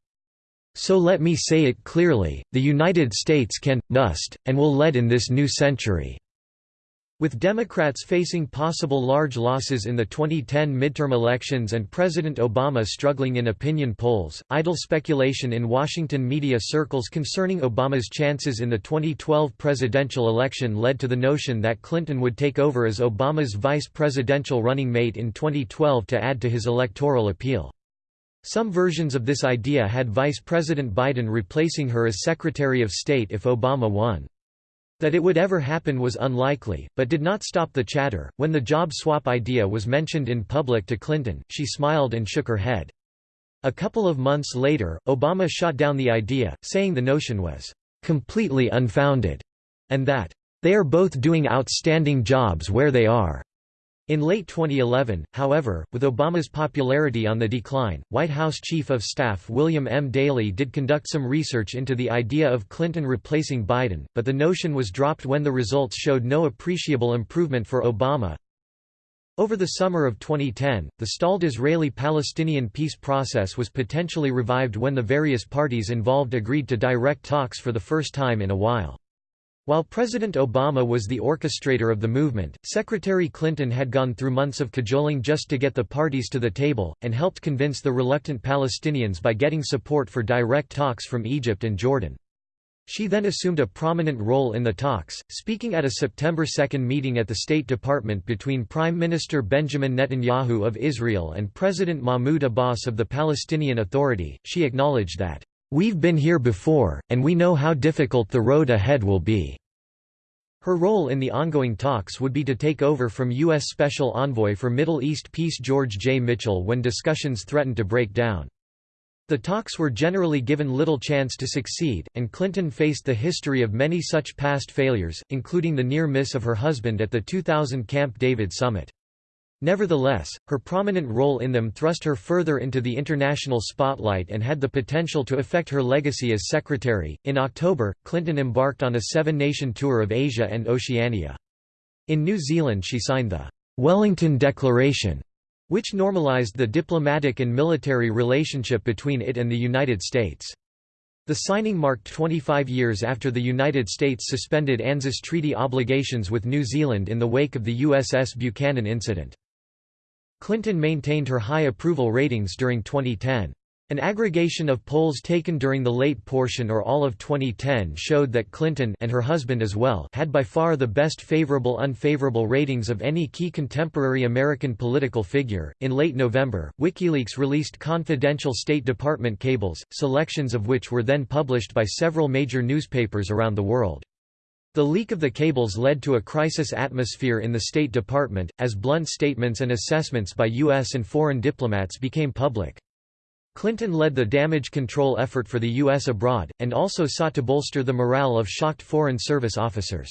So let me say it clearly, the United States can, must, and will lead in this new century. With Democrats facing possible large losses in the 2010 midterm elections and President Obama struggling in opinion polls, idle speculation in Washington media circles concerning Obama's chances in the 2012 presidential election led to the notion that Clinton would take over as Obama's vice presidential running mate in 2012 to add to his electoral appeal. Some versions of this idea had Vice President Biden replacing her as Secretary of State if Obama won. That it would ever happen was unlikely, but did not stop the chatter. When the job swap idea was mentioned in public to Clinton, she smiled and shook her head. A couple of months later, Obama shot down the idea, saying the notion was completely unfounded, and that they are both doing outstanding jobs where they are. In late 2011, however, with Obama's popularity on the decline, White House Chief of Staff William M. Daley did conduct some research into the idea of Clinton replacing Biden, but the notion was dropped when the results showed no appreciable improvement for Obama. Over the summer of 2010, the stalled Israeli-Palestinian peace process was potentially revived when the various parties involved agreed to direct talks for the first time in a while. While President Obama was the orchestrator of the movement, Secretary Clinton had gone through months of cajoling just to get the parties to the table, and helped convince the reluctant Palestinians by getting support for direct talks from Egypt and Jordan. She then assumed a prominent role in the talks, speaking at a September 2 meeting at the State Department between Prime Minister Benjamin Netanyahu of Israel and President Mahmoud Abbas of the Palestinian Authority. She acknowledged that We've been here before, and we know how difficult the road ahead will be." Her role in the ongoing talks would be to take over from U.S. Special Envoy for Middle East Peace George J. Mitchell when discussions threatened to break down. The talks were generally given little chance to succeed, and Clinton faced the history of many such past failures, including the near miss of her husband at the 2000 Camp David summit. Nevertheless, her prominent role in them thrust her further into the international spotlight and had the potential to affect her legacy as secretary. In October, Clinton embarked on a seven nation tour of Asia and Oceania. In New Zealand, she signed the Wellington Declaration, which normalized the diplomatic and military relationship between it and the United States. The signing marked 25 years after the United States suspended ANZUS treaty obligations with New Zealand in the wake of the USS Buchanan incident. Clinton maintained her high approval ratings during 2010. An aggregation of polls taken during the late portion or all of 2010 showed that Clinton and her husband as well had by far the best favorable unfavorable ratings of any key contemporary American political figure. In late November, WikiLeaks released confidential State Department cables, selections of which were then published by several major newspapers around the world. The leak of the cables led to a crisis atmosphere in the State Department, as blunt statements and assessments by U.S. and foreign diplomats became public. Clinton led the damage control effort for the U.S. abroad, and also sought to bolster the morale of shocked Foreign Service officers.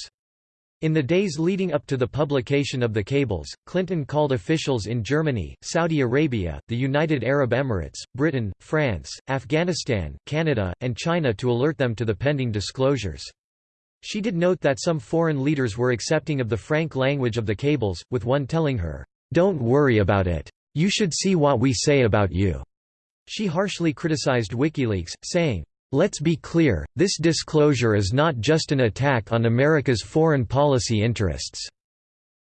In the days leading up to the publication of the cables, Clinton called officials in Germany, Saudi Arabia, the United Arab Emirates, Britain, France, Afghanistan, Canada, and China to alert them to the pending disclosures. She did note that some foreign leaders were accepting of the frank language of the cables, with one telling her, "'Don't worry about it. You should see what we say about you.' She harshly criticized WikiLeaks, saying, Let's be clear, this disclosure is not just an attack on America's foreign policy interests.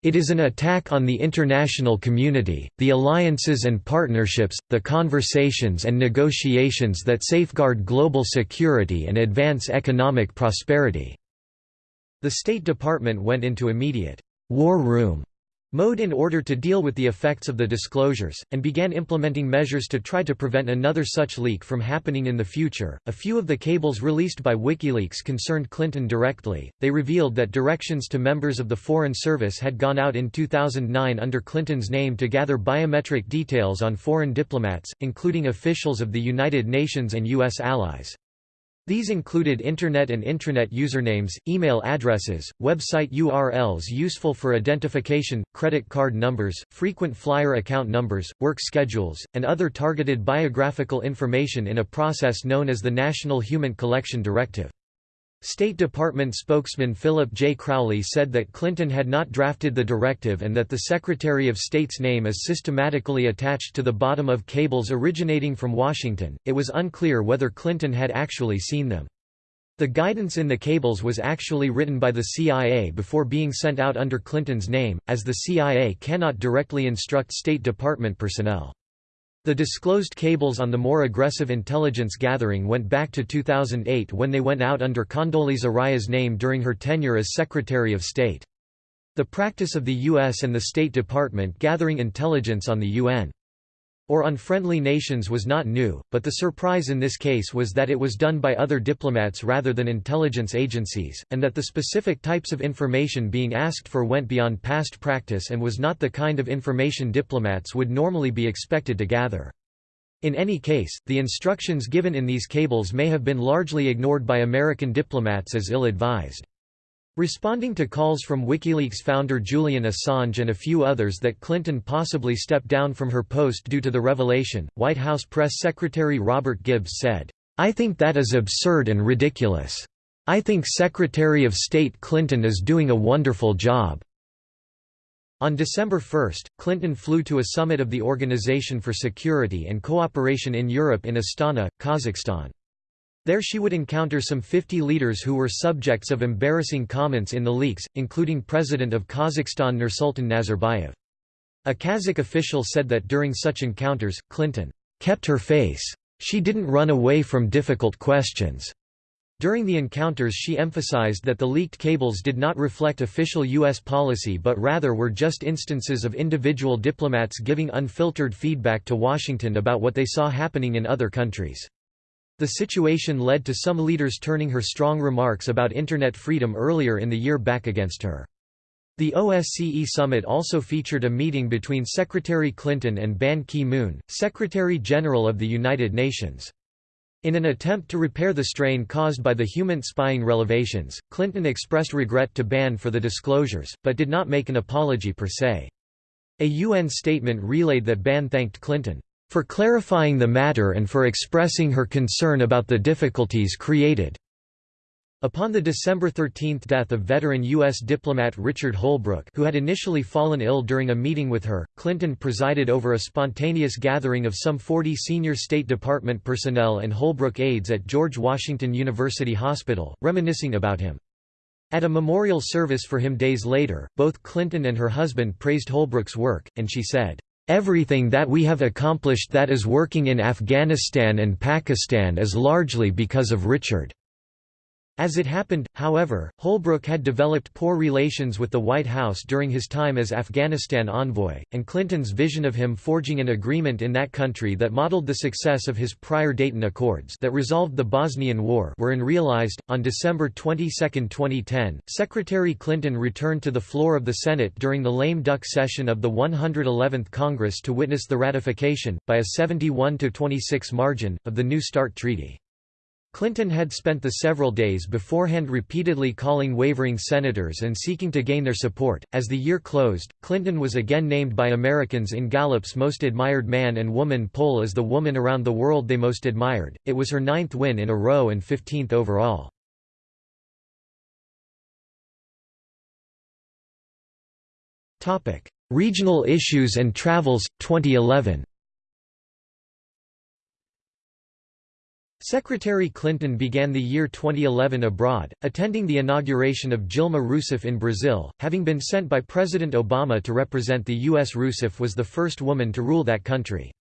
It is an attack on the international community, the alliances and partnerships, the conversations and negotiations that safeguard global security and advance economic prosperity." The State Department went into immediate «war room» mode in order to deal with the effects of the disclosures, and began implementing measures to try to prevent another such leak from happening in the future. A few of the cables released by WikiLeaks concerned Clinton directly. They revealed that directions to members of the Foreign Service had gone out in 2009 under Clinton's name to gather biometric details on foreign diplomats, including officials of the United Nations and U.S. allies. These included Internet and intranet usernames, email addresses, website URLs useful for identification, credit card numbers, frequent flyer account numbers, work schedules, and other targeted biographical information in a process known as the National HUMINT Collection Directive. State Department spokesman Philip J. Crowley said that Clinton had not drafted the directive and that the Secretary of State's name is systematically attached to the bottom of cables originating from Washington. It was unclear whether Clinton had actually seen them. The guidance in the cables was actually written by the CIA before being sent out under Clinton's name, as the CIA cannot directly instruct State Department personnel. The disclosed cables on the more aggressive intelligence gathering went back to 2008 when they went out under Condoleezza Rice's name during her tenure as Secretary of State. The practice of the U.S. and the State Department gathering intelligence on the UN or unfriendly nations was not new, but the surprise in this case was that it was done by other diplomats rather than intelligence agencies, and that the specific types of information being asked for went beyond past practice and was not the kind of information diplomats would normally be expected to gather. In any case, the instructions given in these cables may have been largely ignored by American diplomats as ill-advised. Responding to calls from WikiLeaks founder Julian Assange and a few others that Clinton possibly stepped down from her post due to the revelation, White House Press Secretary Robert Gibbs said, I think that is absurd and ridiculous. I think Secretary of State Clinton is doing a wonderful job." On December 1, Clinton flew to a summit of the Organization for Security and Cooperation in Europe in Astana, Kazakhstan. There she would encounter some 50 leaders who were subjects of embarrassing comments in the leaks, including President of Kazakhstan Nursultan Nazarbayev. A Kazakh official said that during such encounters, Clinton kept her face. She didn't run away from difficult questions. During the encounters she emphasized that the leaked cables did not reflect official U.S. policy but rather were just instances of individual diplomats giving unfiltered feedback to Washington about what they saw happening in other countries. The situation led to some leaders turning her strong remarks about Internet freedom earlier in the year back against her. The OSCE summit also featured a meeting between Secretary Clinton and Ban Ki-moon, Secretary-General of the United Nations. In an attempt to repair the strain caused by the human spying revelations, Clinton expressed regret to Ban for the disclosures, but did not make an apology per se. A UN statement relayed that Ban thanked Clinton for clarifying the matter and for expressing her concern about the difficulties created. Upon the December 13 death of veteran U.S. diplomat Richard Holbrooke who had initially fallen ill during a meeting with her, Clinton presided over a spontaneous gathering of some 40 senior State Department personnel and Holbrooke aides at George Washington University Hospital, reminiscing about him. At a memorial service for him days later, both Clinton and her husband praised Holbrooke's work, and she said, Everything that we have accomplished that is working in Afghanistan and Pakistan is largely because of Richard. As it happened, however, Holbrooke had developed poor relations with the White House during his time as Afghanistan envoy, and Clinton's vision of him forging an agreement in that country that modeled the success of his prior Dayton Accords that resolved the Bosnian War were unrealized. On December 22, 2010, Secretary Clinton returned to the floor of the Senate during the lame duck session of the 111th Congress to witness the ratification, by a 71–26 margin, of the New START Treaty. Clinton had spent the several days beforehand repeatedly calling wavering senators and seeking to gain their support. As the year closed, Clinton was again named by Americans in Gallup's Most Admired Man and Woman poll as the woman around the world they most admired. It was her ninth win in a row and 15th overall. Regional issues and travels, 2011 Secretary Clinton began the year 2011 abroad, attending the inauguration of Dilma Rousseff in Brazil, having been sent by President Obama to represent the U.S. Rousseff was the first woman to rule that country.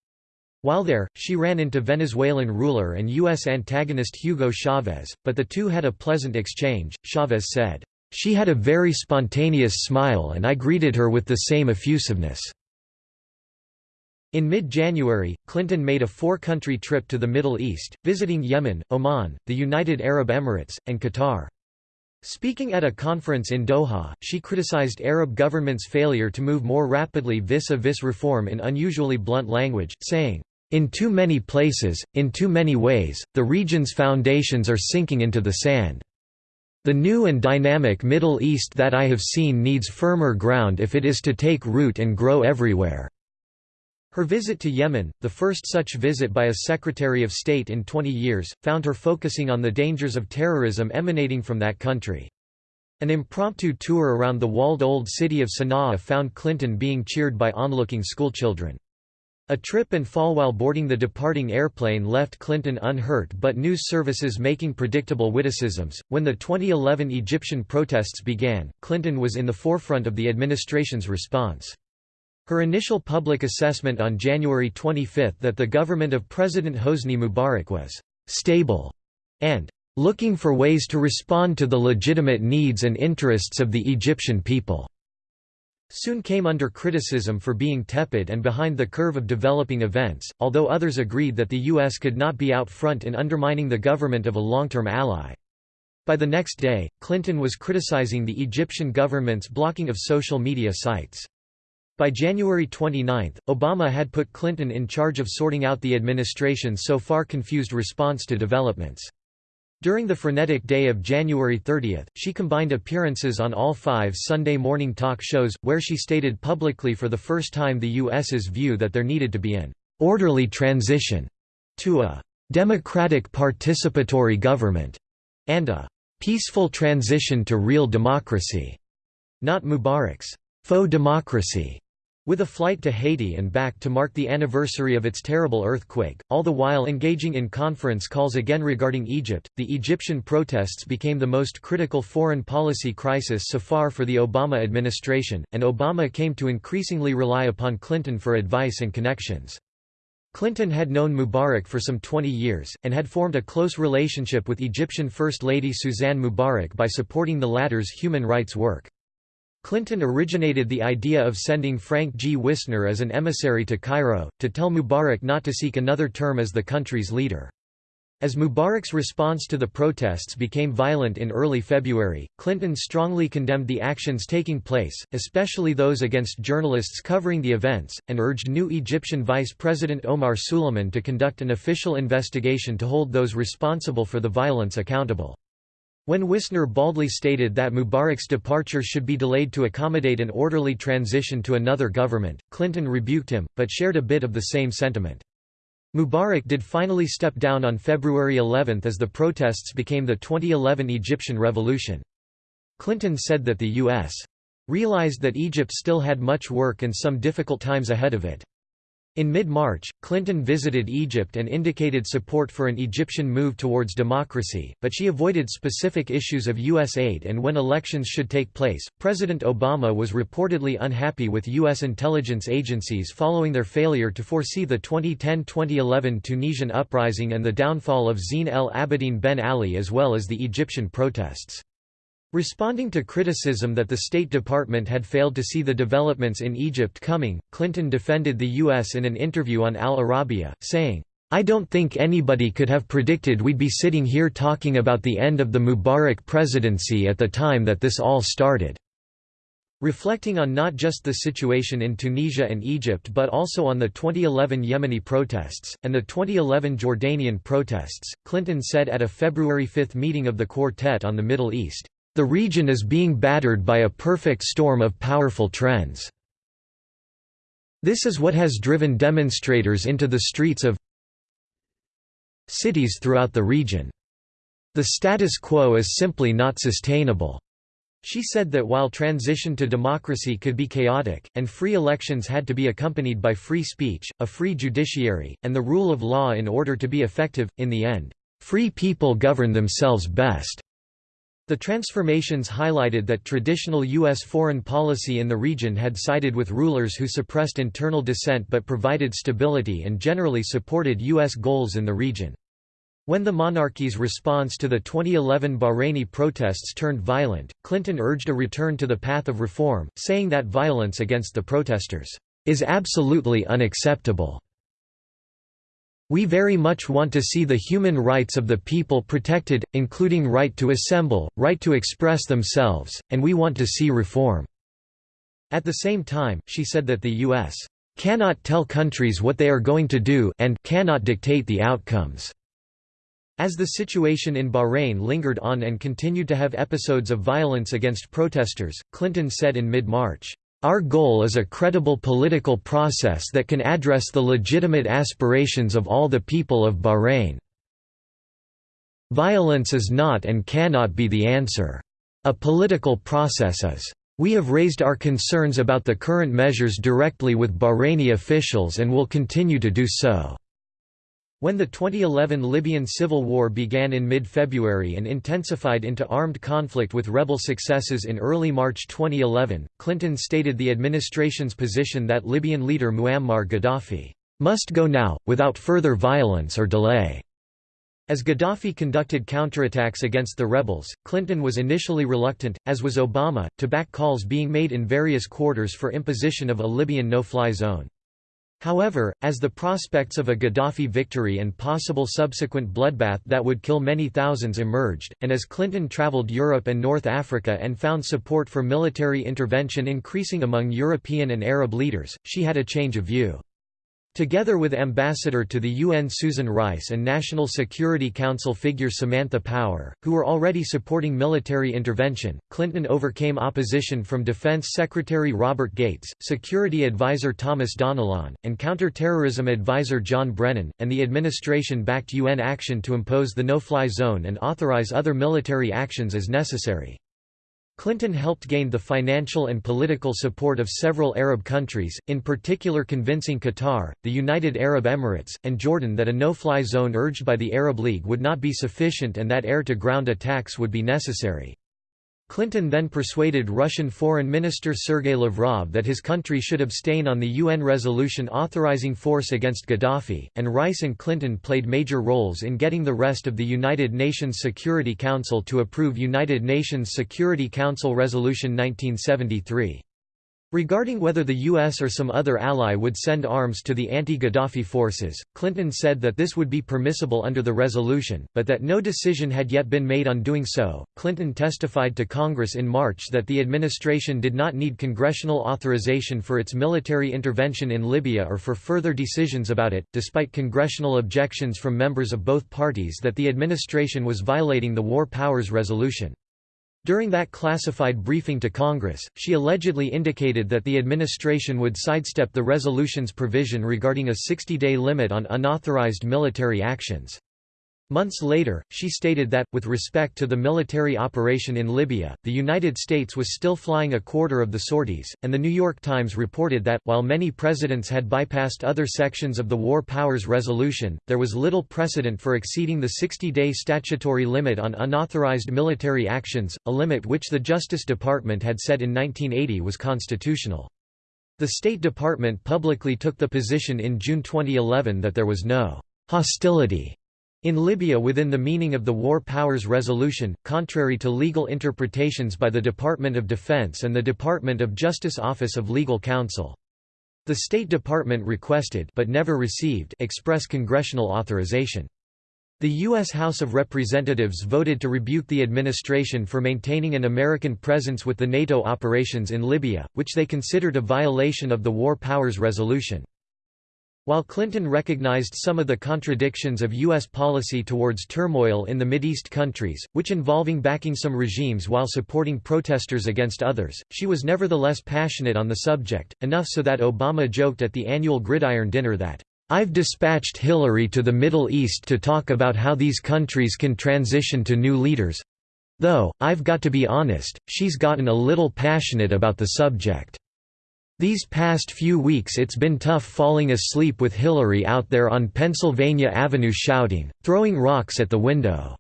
While there, she ran into Venezuelan ruler and U.S. antagonist Hugo Chavez, but the two had a pleasant exchange, Chavez said, "...she had a very spontaneous smile and I greeted her with the same effusiveness." In mid-January, Clinton made a four-country trip to the Middle East, visiting Yemen, Oman, the United Arab Emirates, and Qatar. Speaking at a conference in Doha, she criticized Arab governments' failure to move more rapidly vis-a-vis -vis reform in unusually blunt language, saying, "...in too many places, in too many ways, the region's foundations are sinking into the sand. The new and dynamic Middle East that I have seen needs firmer ground if it is to take root and grow everywhere." Her visit to Yemen, the first such visit by a Secretary of State in 20 years, found her focusing on the dangers of terrorism emanating from that country. An impromptu tour around the walled old city of Sana'a found Clinton being cheered by onlooking schoolchildren. A trip and fall while boarding the departing airplane left Clinton unhurt but news services making predictable witticisms. When the 2011 Egyptian protests began, Clinton was in the forefront of the administration's response. Her initial public assessment on January 25 that the government of President Hosni Mubarak was «stable» and «looking for ways to respond to the legitimate needs and interests of the Egyptian people» soon came under criticism for being tepid and behind the curve of developing events, although others agreed that the U.S. could not be out front in undermining the government of a long-term ally. By the next day, Clinton was criticizing the Egyptian government's blocking of social media sites. By January 29, Obama had put Clinton in charge of sorting out the administration's so far confused response to developments. During the frenetic day of January 30, she combined appearances on all five Sunday morning talk shows, where she stated publicly for the first time the U.S.'s view that there needed to be an orderly transition to a democratic participatory government and a peaceful transition to real democracy, not Mubarak's faux democracy. With a flight to Haiti and back to mark the anniversary of its terrible earthquake, all the while engaging in conference calls again regarding Egypt, the Egyptian protests became the most critical foreign policy crisis so far for the Obama administration, and Obama came to increasingly rely upon Clinton for advice and connections. Clinton had known Mubarak for some 20 years, and had formed a close relationship with Egyptian First Lady Suzanne Mubarak by supporting the latter's human rights work. Clinton originated the idea of sending Frank G. Wisner as an emissary to Cairo, to tell Mubarak not to seek another term as the country's leader. As Mubarak's response to the protests became violent in early February, Clinton strongly condemned the actions taking place, especially those against journalists covering the events, and urged new Egyptian Vice President Omar Suleiman to conduct an official investigation to hold those responsible for the violence accountable. When Wisner baldly stated that Mubarak's departure should be delayed to accommodate an orderly transition to another government, Clinton rebuked him, but shared a bit of the same sentiment. Mubarak did finally step down on February 11 as the protests became the 2011 Egyptian Revolution. Clinton said that the U.S. realized that Egypt still had much work and some difficult times ahead of it. In mid-March, Clinton visited Egypt and indicated support for an Egyptian move towards democracy, but she avoided specific issues of U.S. aid and when elections should take place. President Obama was reportedly unhappy with U.S. intelligence agencies following their failure to foresee the 2010-2011 Tunisian uprising and the downfall of Zine el Abidine Ben Ali as well as the Egyptian protests. Responding to criticism that the State Department had failed to see the developments in Egypt coming, Clinton defended the U.S. in an interview on Al Arabiya, saying, I don't think anybody could have predicted we'd be sitting here talking about the end of the Mubarak presidency at the time that this all started." Reflecting on not just the situation in Tunisia and Egypt but also on the 2011 Yemeni protests, and the 2011 Jordanian protests, Clinton said at a February 5 meeting of the Quartet on the Middle East, the region is being battered by a perfect storm of powerful trends. This is what has driven demonstrators into the streets of cities throughout the region. The status quo is simply not sustainable. She said that while transition to democracy could be chaotic, and free elections had to be accompanied by free speech, a free judiciary, and the rule of law in order to be effective, in the end, free people govern themselves best. The transformations highlighted that traditional U.S. foreign policy in the region had sided with rulers who suppressed internal dissent but provided stability and generally supported U.S. goals in the region. When the monarchy's response to the 2011 Bahraini protests turned violent, Clinton urged a return to the path of reform, saying that violence against the protesters is absolutely unacceptable. We very much want to see the human rights of the people protected, including right to assemble, right to express themselves, and we want to see reform." At the same time, she said that the U.S. cannot tell countries what they are going to do and cannot dictate the outcomes. As the situation in Bahrain lingered on and continued to have episodes of violence against protesters, Clinton said in mid-March, our goal is a credible political process that can address the legitimate aspirations of all the people of Bahrain. Violence is not and cannot be the answer. A political process is. We have raised our concerns about the current measures directly with Bahraini officials and will continue to do so. When the 2011 Libyan civil war began in mid-February and intensified into armed conflict with rebel successes in early March 2011, Clinton stated the administration's position that Libyan leader Muammar Gaddafi must go now, without further violence or delay. As Gaddafi conducted counterattacks against the rebels, Clinton was initially reluctant, as was Obama, to back calls being made in various quarters for imposition of a Libyan no-fly zone. However, as the prospects of a Gaddafi victory and possible subsequent bloodbath that would kill many thousands emerged, and as Clinton traveled Europe and North Africa and found support for military intervention increasing among European and Arab leaders, she had a change of view. Together with Ambassador to the UN Susan Rice and National Security Council figure Samantha Power, who were already supporting military intervention, Clinton overcame opposition from Defense Secretary Robert Gates, Security Advisor Thomas Donilon, and Counterterrorism Advisor John Brennan, and the administration backed UN action to impose the no-fly zone and authorize other military actions as necessary. Clinton helped gain the financial and political support of several Arab countries, in particular convincing Qatar, the United Arab Emirates, and Jordan that a no-fly zone urged by the Arab League would not be sufficient and that air-to-ground attacks would be necessary. Clinton then persuaded Russian Foreign Minister Sergei Lavrov that his country should abstain on the UN resolution authorizing force against Gaddafi, and Rice and Clinton played major roles in getting the rest of the United Nations Security Council to approve United Nations Security Council Resolution 1973. Regarding whether the U.S. or some other ally would send arms to the anti-Gaddafi forces, Clinton said that this would be permissible under the resolution, but that no decision had yet been made on doing so. Clinton testified to Congress in March that the administration did not need congressional authorization for its military intervention in Libya or for further decisions about it, despite congressional objections from members of both parties that the administration was violating the War Powers Resolution. During that classified briefing to Congress, she allegedly indicated that the administration would sidestep the resolution's provision regarding a 60-day limit on unauthorized military actions. Months later, she stated that, with respect to the military operation in Libya, the United States was still flying a quarter of the sorties, and The New York Times reported that, while many presidents had bypassed other sections of the War Powers Resolution, there was little precedent for exceeding the 60-day statutory limit on unauthorized military actions, a limit which the Justice Department had said in 1980 was constitutional. The State Department publicly took the position in June 2011 that there was no hostility in Libya within the meaning of the War Powers Resolution, contrary to legal interpretations by the Department of Defense and the Department of Justice Office of Legal Counsel. The State Department requested but never received express congressional authorization. The U.S. House of Representatives voted to rebuke the administration for maintaining an American presence with the NATO operations in Libya, which they considered a violation of the War Powers Resolution. While Clinton recognized some of the contradictions of U.S. policy towards turmoil in the Mideast countries, which involving backing some regimes while supporting protesters against others, she was nevertheless passionate on the subject, enough so that Obama joked at the annual Gridiron Dinner that, "'I've dispatched Hillary to the Middle East to talk about how these countries can transition to new leaders. Though, I've got to be honest, she's gotten a little passionate about the subject.' These past few weeks it's been tough falling asleep with Hillary out there on Pennsylvania Avenue shouting, throwing rocks at the window."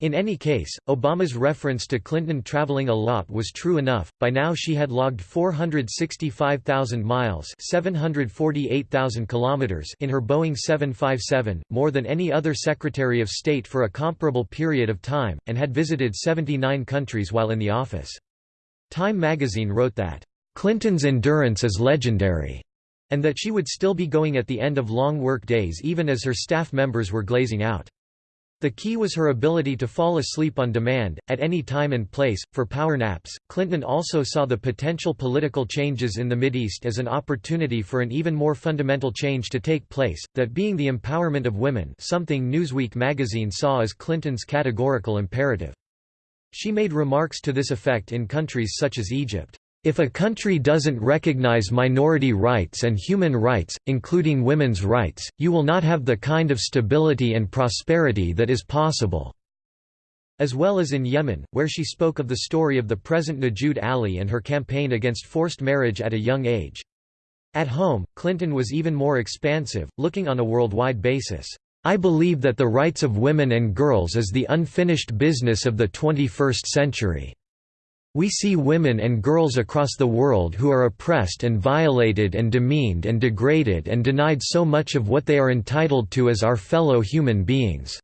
In any case, Obama's reference to Clinton traveling a lot was true enough. By now she had logged 465,000 miles, 748,000 kilometers in her Boeing 757, more than any other Secretary of State for a comparable period of time, and had visited 79 countries while in the office. Time magazine wrote that Clinton's endurance is legendary, and that she would still be going at the end of long work days even as her staff members were glazing out. The key was her ability to fall asleep on demand, at any time and place, for power naps. Clinton also saw the potential political changes in the Mideast as an opportunity for an even more fundamental change to take place, that being the empowerment of women something Newsweek magazine saw as Clinton's categorical imperative. She made remarks to this effect in countries such as Egypt. If a country doesn't recognize minority rights and human rights, including women's rights, you will not have the kind of stability and prosperity that is possible." As well as in Yemen, where she spoke of the story of the present Nujood Ali and her campaign against forced marriage at a young age. At home, Clinton was even more expansive, looking on a worldwide basis. I believe that the rights of women and girls is the unfinished business of the 21st century. We see women and girls across the world who are oppressed and violated and demeaned and degraded and denied so much of what they are entitled to as our fellow human beings."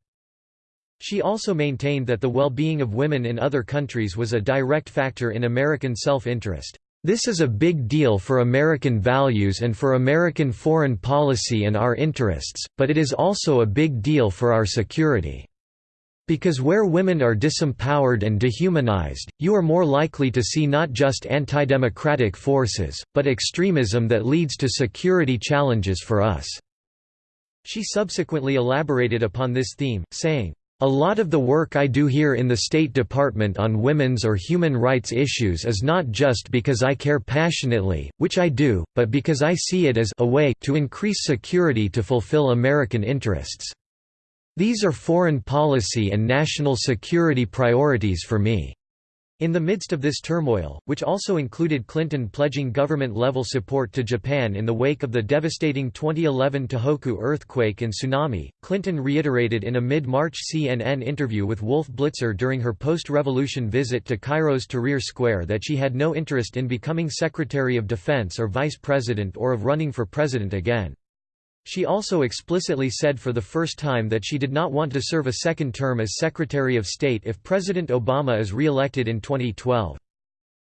She also maintained that the well-being of women in other countries was a direct factor in American self-interest. This is a big deal for American values and for American foreign policy and our interests, but it is also a big deal for our security. Because where women are disempowered and dehumanized, you are more likely to see not just anti-democratic forces, but extremism that leads to security challenges for us." She subsequently elaborated upon this theme, saying, a lot of the work I do here in the State Department on women's or human rights issues is not just because I care passionately, which I do, but because I see it as a way to increase security to fulfill American interests. These are foreign policy and national security priorities for me. In the midst of this turmoil, which also included Clinton pledging government-level support to Japan in the wake of the devastating 2011 Tohoku earthquake and tsunami, Clinton reiterated in a mid-March CNN interview with Wolf Blitzer during her post-revolution visit to Cairo's Tahrir Square that she had no interest in becoming Secretary of Defense or Vice President or of running for President again. She also explicitly said for the first time that she did not want to serve a second term as Secretary of State if President Obama is re-elected in 2012.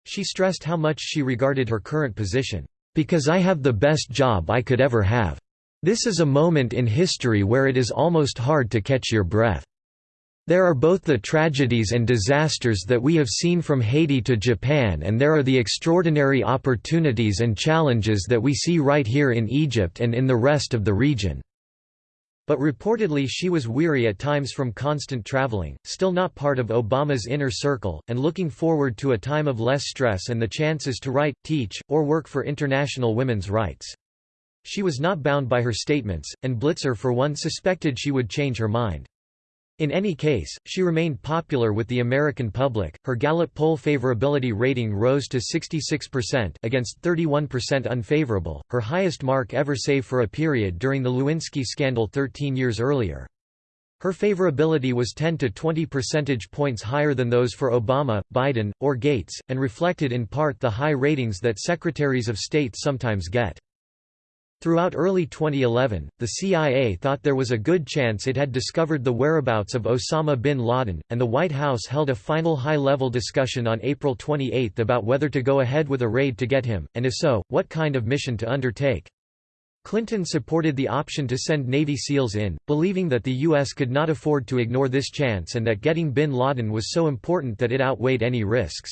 She stressed how much she regarded her current position, "...because I have the best job I could ever have. This is a moment in history where it is almost hard to catch your breath." There are both the tragedies and disasters that we have seen from Haiti to Japan and there are the extraordinary opportunities and challenges that we see right here in Egypt and in the rest of the region." But reportedly she was weary at times from constant traveling, still not part of Obama's inner circle, and looking forward to a time of less stress and the chances to write, teach, or work for international women's rights. She was not bound by her statements, and Blitzer for one suspected she would change her mind. In any case, she remained popular with the American public. Her Gallup poll favorability rating rose to 66% against 31% unfavorable, her highest mark ever save for a period during the Lewinsky scandal 13 years earlier. Her favorability was 10 to 20 percentage points higher than those for Obama, Biden, or Gates, and reflected in part the high ratings that secretaries of state sometimes get. Throughout early 2011, the CIA thought there was a good chance it had discovered the whereabouts of Osama bin Laden, and the White House held a final high-level discussion on April 28 about whether to go ahead with a raid to get him, and if so, what kind of mission to undertake. Clinton supported the option to send Navy SEALs in, believing that the U.S. could not afford to ignore this chance and that getting bin Laden was so important that it outweighed any risks.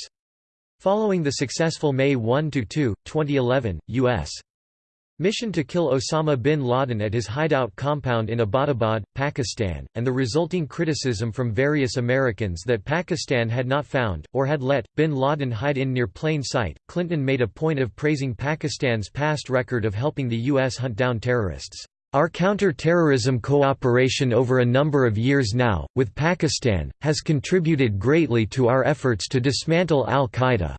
Following the successful May 1–2, 2011, U.S. Mission to kill Osama bin Laden at his hideout compound in Abbottabad, Pakistan, and the resulting criticism from various Americans that Pakistan had not found, or had let, bin Laden hide in near plain sight, Clinton made a point of praising Pakistan's past record of helping the U.S. hunt down terrorists. Our counter-terrorism cooperation over a number of years now, with Pakistan, has contributed greatly to our efforts to dismantle al-Qaeda.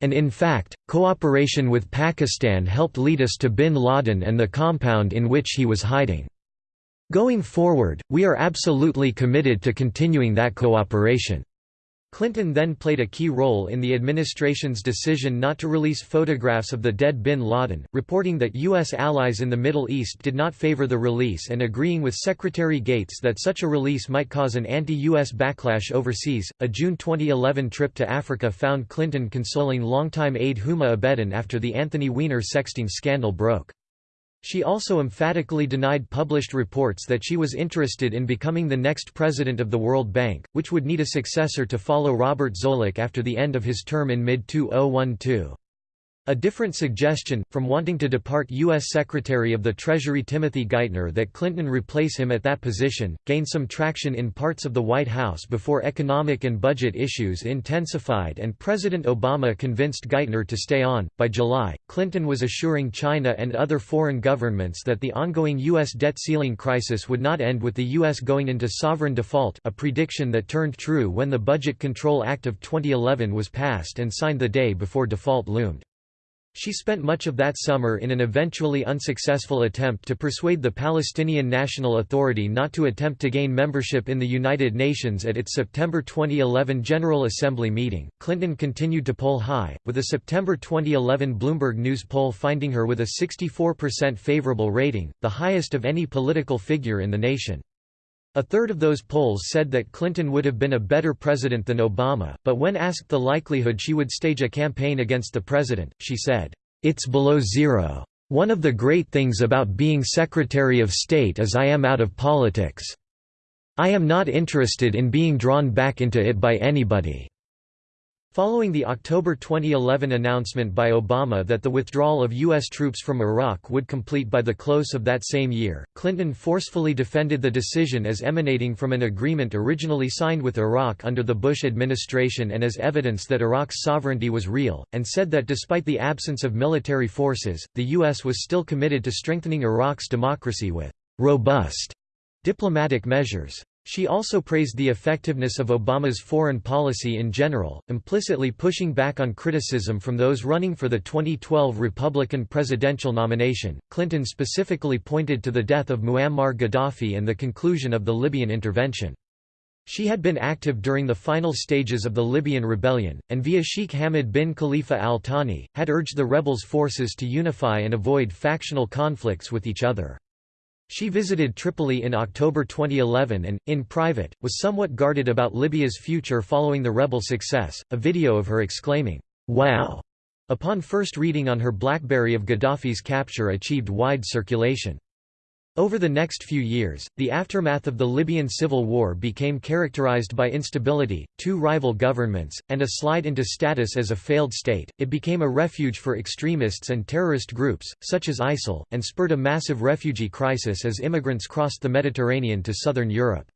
And in fact, cooperation with Pakistan helped lead us to bin Laden and the compound in which he was hiding. Going forward, we are absolutely committed to continuing that cooperation. Clinton then played a key role in the administration's decision not to release photographs of the dead bin Laden, reporting that U.S. allies in the Middle East did not favor the release and agreeing with Secretary Gates that such a release might cause an anti-U.S. backlash overseas. A June 2011 trip to Africa found Clinton consoling longtime aide Huma Abedin after the Anthony Weiner sexting scandal broke. She also emphatically denied published reports that she was interested in becoming the next president of the World Bank, which would need a successor to follow Robert Zoellick after the end of his term in mid-2012. A different suggestion, from wanting to depart U.S. Secretary of the Treasury Timothy Geithner that Clinton replace him at that position, gained some traction in parts of the White House before economic and budget issues intensified and President Obama convinced Geithner to stay on. By July, Clinton was assuring China and other foreign governments that the ongoing U.S. debt ceiling crisis would not end with the U.S. going into sovereign default, a prediction that turned true when the Budget Control Act of 2011 was passed and signed the day before default loomed. She spent much of that summer in an eventually unsuccessful attempt to persuade the Palestinian National Authority not to attempt to gain membership in the United Nations at its September 2011 General Assembly meeting. Clinton continued to poll high, with a September 2011 Bloomberg News poll finding her with a 64% favorable rating, the highest of any political figure in the nation. A third of those polls said that Clinton would have been a better president than Obama, but when asked the likelihood she would stage a campaign against the president, she said, "'It's below zero. One of the great things about being Secretary of State is I am out of politics. I am not interested in being drawn back into it by anybody." Following the October 2011 announcement by Obama that the withdrawal of U.S. troops from Iraq would complete by the close of that same year, Clinton forcefully defended the decision as emanating from an agreement originally signed with Iraq under the Bush administration and as evidence that Iraq's sovereignty was real, and said that despite the absence of military forces, the U.S. was still committed to strengthening Iraq's democracy with «robust» diplomatic measures. She also praised the effectiveness of Obama's foreign policy in general, implicitly pushing back on criticism from those running for the 2012 Republican presidential nomination. Clinton specifically pointed to the death of Muammar Gaddafi and the conclusion of the Libyan intervention. She had been active during the final stages of the Libyan rebellion, and via Sheikh Hamad bin Khalifa al Thani, had urged the rebels' forces to unify and avoid factional conflicts with each other. She visited Tripoli in October 2011 and, in private, was somewhat guarded about Libya's future following the rebel success. A video of her exclaiming, Wow! upon first reading on her Blackberry of Gaddafi's capture achieved wide circulation. Over the next few years, the aftermath of the Libyan civil war became characterized by instability, two rival governments, and a slide into status as a failed state. It became a refuge for extremists and terrorist groups, such as ISIL, and spurred a massive refugee crisis as immigrants crossed the Mediterranean to southern Europe.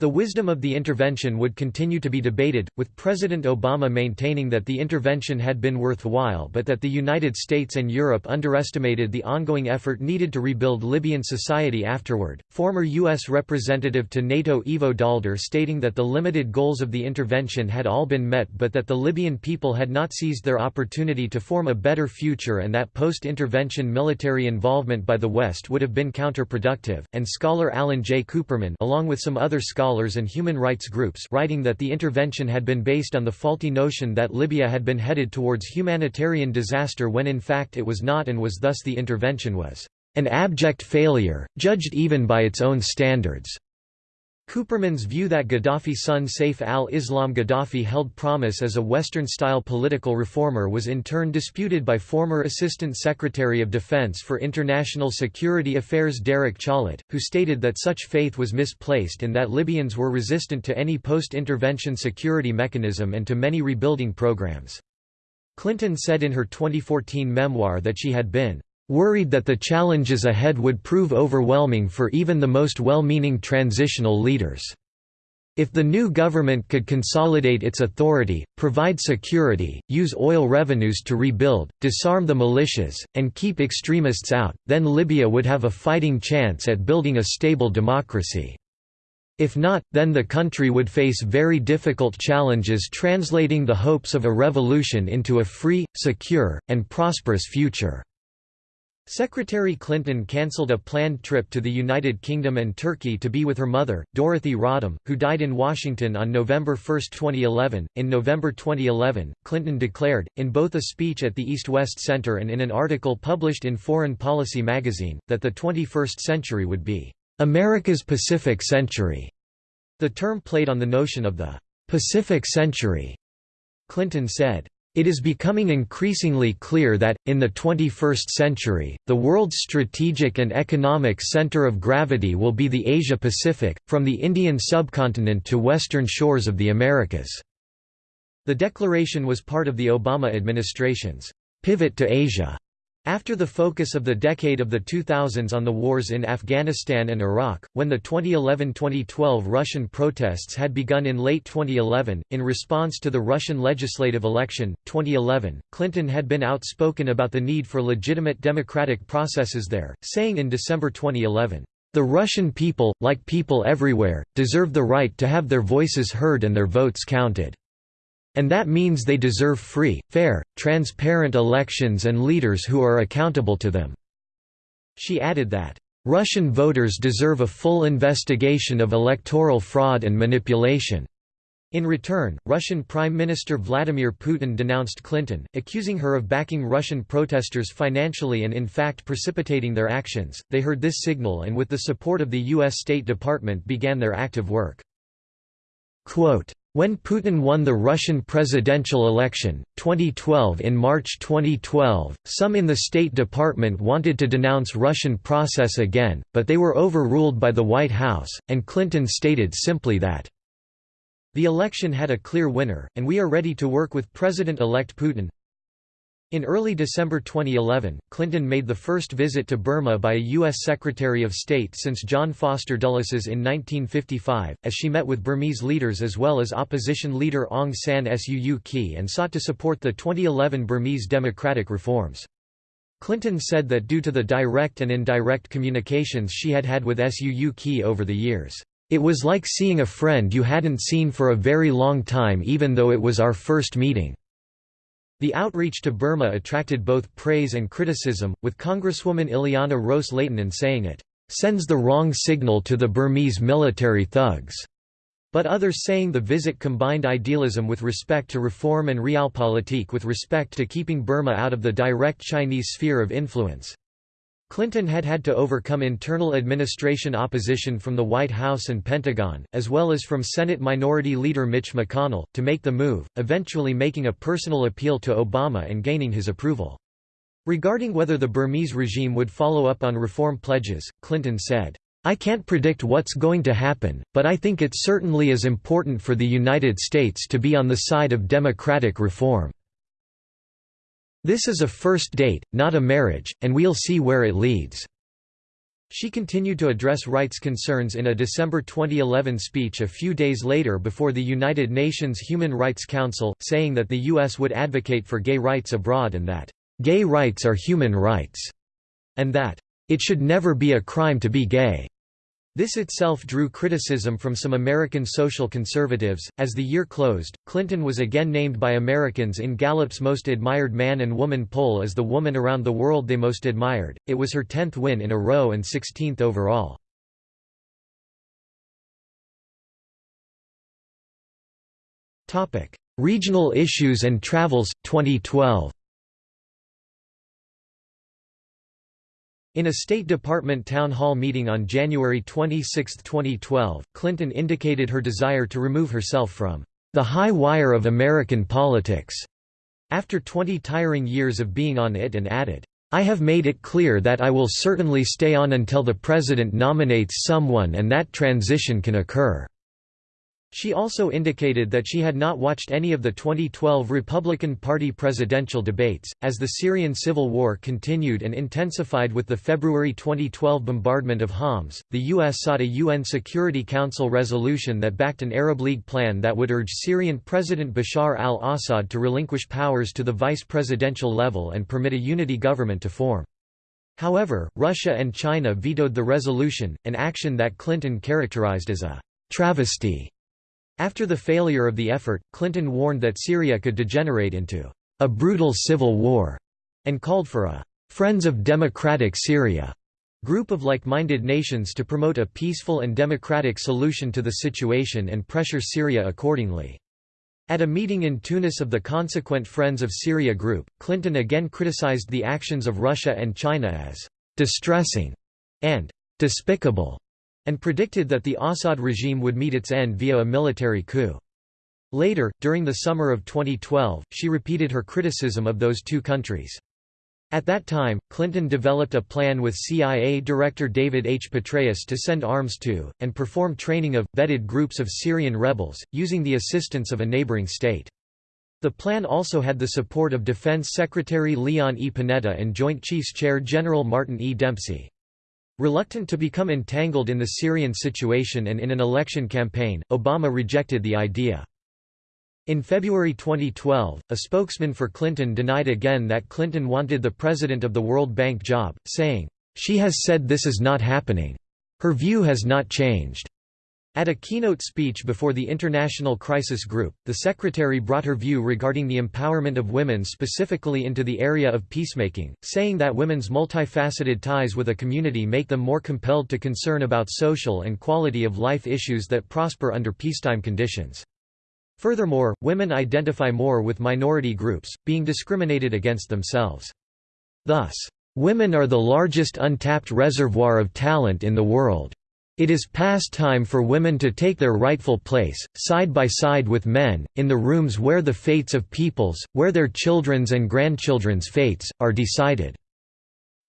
The wisdom of the intervention would continue to be debated, with President Obama maintaining that the intervention had been worthwhile but that the United States and Europe underestimated the ongoing effort needed to rebuild Libyan society afterward. Former U.S. Representative to NATO Ivo Daalder stating that the limited goals of the intervention had all been met but that the Libyan people had not seized their opportunity to form a better future and that post-intervention military involvement by the West would have been counterproductive, and scholar Alan J. Kuperman along with some other scholars scholars and human rights groups writing that the intervention had been based on the faulty notion that Libya had been headed towards humanitarian disaster when in fact it was not and was thus the intervention was an abject failure, judged even by its own standards. Kuperman's view that Gaddafi's son Saif al-Islam Gaddafi held promise as a Western-style political reformer was in turn disputed by former Assistant Secretary of Defense for International Security Affairs Derek Chollet, who stated that such faith was misplaced and that Libyans were resistant to any post-intervention security mechanism and to many rebuilding programs. Clinton said in her 2014 memoir that she had been worried that the challenges ahead would prove overwhelming for even the most well-meaning transitional leaders. If the new government could consolidate its authority, provide security, use oil revenues to rebuild, disarm the militias, and keep extremists out, then Libya would have a fighting chance at building a stable democracy. If not, then the country would face very difficult challenges translating the hopes of a revolution into a free, secure, and prosperous future. Secretary Clinton cancelled a planned trip to the United Kingdom and Turkey to be with her mother, Dorothy Rodham, who died in Washington on November 1, 2011. In November 2011, Clinton declared, in both a speech at the East West Center and in an article published in Foreign Policy magazine, that the 21st century would be America's Pacific Century. The term played on the notion of the Pacific Century. Clinton said, it is becoming increasingly clear that, in the 21st century, the world's strategic and economic center of gravity will be the Asia-Pacific, from the Indian subcontinent to western shores of the Americas." The declaration was part of the Obama administration's «pivot to Asia» After the focus of the decade of the 2000s on the wars in Afghanistan and Iraq, when the 2011–2012 Russian protests had begun in late 2011, in response to the Russian legislative election, 2011, Clinton had been outspoken about the need for legitimate democratic processes there, saying in December 2011, "...the Russian people, like people everywhere, deserve the right to have their voices heard and their votes counted." And that means they deserve free, fair, transparent elections and leaders who are accountable to them." She added that, "...Russian voters deserve a full investigation of electoral fraud and manipulation." In return, Russian Prime Minister Vladimir Putin denounced Clinton, accusing her of backing Russian protesters financially and in fact precipitating their actions. They heard this signal and with the support of the U.S. State Department began their active work. Quote, when Putin won the Russian presidential election, 2012 in March 2012, some in the State Department wanted to denounce Russian process again, but they were overruled by the White House, and Clinton stated simply that, "...the election had a clear winner, and we are ready to work with President-elect Putin in early December 2011, Clinton made the first visit to Burma by a U.S. Secretary of State since John Foster Dulles's in 1955, as she met with Burmese leaders as well as opposition leader Aung San Suu Kyi and sought to support the 2011 Burmese democratic reforms. Clinton said that due to the direct and indirect communications she had had with Suu Kyi over the years, "...it was like seeing a friend you hadn't seen for a very long time even though it was our first meeting." The outreach to Burma attracted both praise and criticism, with Congresswoman Ileana Ros-Lehtinen saying it sends the wrong signal to the Burmese military thugs, but others saying the visit combined idealism with respect to reform and realpolitik with respect to keeping Burma out of the direct Chinese sphere of influence. Clinton had had to overcome internal administration opposition from the White House and Pentagon, as well as from Senate Minority Leader Mitch McConnell, to make the move, eventually making a personal appeal to Obama and gaining his approval. Regarding whether the Burmese regime would follow up on reform pledges, Clinton said, I can't predict what's going to happen, but I think it certainly is important for the United States to be on the side of democratic reform. This is a first date, not a marriage, and we'll see where it leads." She continued to address rights concerns in a December 2011 speech a few days later before the United Nations Human Rights Council, saying that the U.S. would advocate for gay rights abroad and that, "...gay rights are human rights," and that, "...it should never be a crime to be gay." This itself drew criticism from some American social conservatives. As the year closed, Clinton was again named by Americans in Gallup's Most Admired Man and Woman poll as the woman around the world they most admired. It was her 10th win in a row and 16th overall. Topic: Regional issues and travels 2012. In a State Department town hall meeting on January 26, 2012, Clinton indicated her desire to remove herself from the high wire of American politics after 20 tiring years of being on it and added, I have made it clear that I will certainly stay on until the President nominates someone and that transition can occur. She also indicated that she had not watched any of the 2012 Republican Party presidential debates. As the Syrian civil war continued and intensified with the February 2012 bombardment of Homs, the U.S. sought a UN Security Council resolution that backed an Arab League plan that would urge Syrian President Bashar al Assad to relinquish powers to the vice presidential level and permit a unity government to form. However, Russia and China vetoed the resolution, an action that Clinton characterized as a travesty after the failure of the effort, Clinton warned that Syria could degenerate into a brutal civil war, and called for a Friends of Democratic Syria group of like-minded nations to promote a peaceful and democratic solution to the situation and pressure Syria accordingly. At a meeting in Tunis of the consequent Friends of Syria group, Clinton again criticized the actions of Russia and China as distressing and despicable and predicted that the Assad regime would meet its end via a military coup. Later, during the summer of 2012, she repeated her criticism of those two countries. At that time, Clinton developed a plan with CIA Director David H. Petraeus to send arms to, and perform training of, vetted groups of Syrian rebels, using the assistance of a neighboring state. The plan also had the support of Defense Secretary Leon E. Panetta and Joint Chiefs Chair General Martin E. Dempsey. Reluctant to become entangled in the Syrian situation and in an election campaign, Obama rejected the idea. In February 2012, a spokesman for Clinton denied again that Clinton wanted the president of the World Bank job, saying, "...she has said this is not happening. Her view has not changed." At a keynote speech before the International Crisis Group, the secretary brought her view regarding the empowerment of women specifically into the area of peacemaking, saying that women's multifaceted ties with a community make them more compelled to concern about social and quality of life issues that prosper under peacetime conditions. Furthermore, women identify more with minority groups, being discriminated against themselves. Thus, women are the largest untapped reservoir of talent in the world. It is past time for women to take their rightful place, side by side with men, in the rooms where the fates of peoples, where their children's and grandchildren's fates, are decided.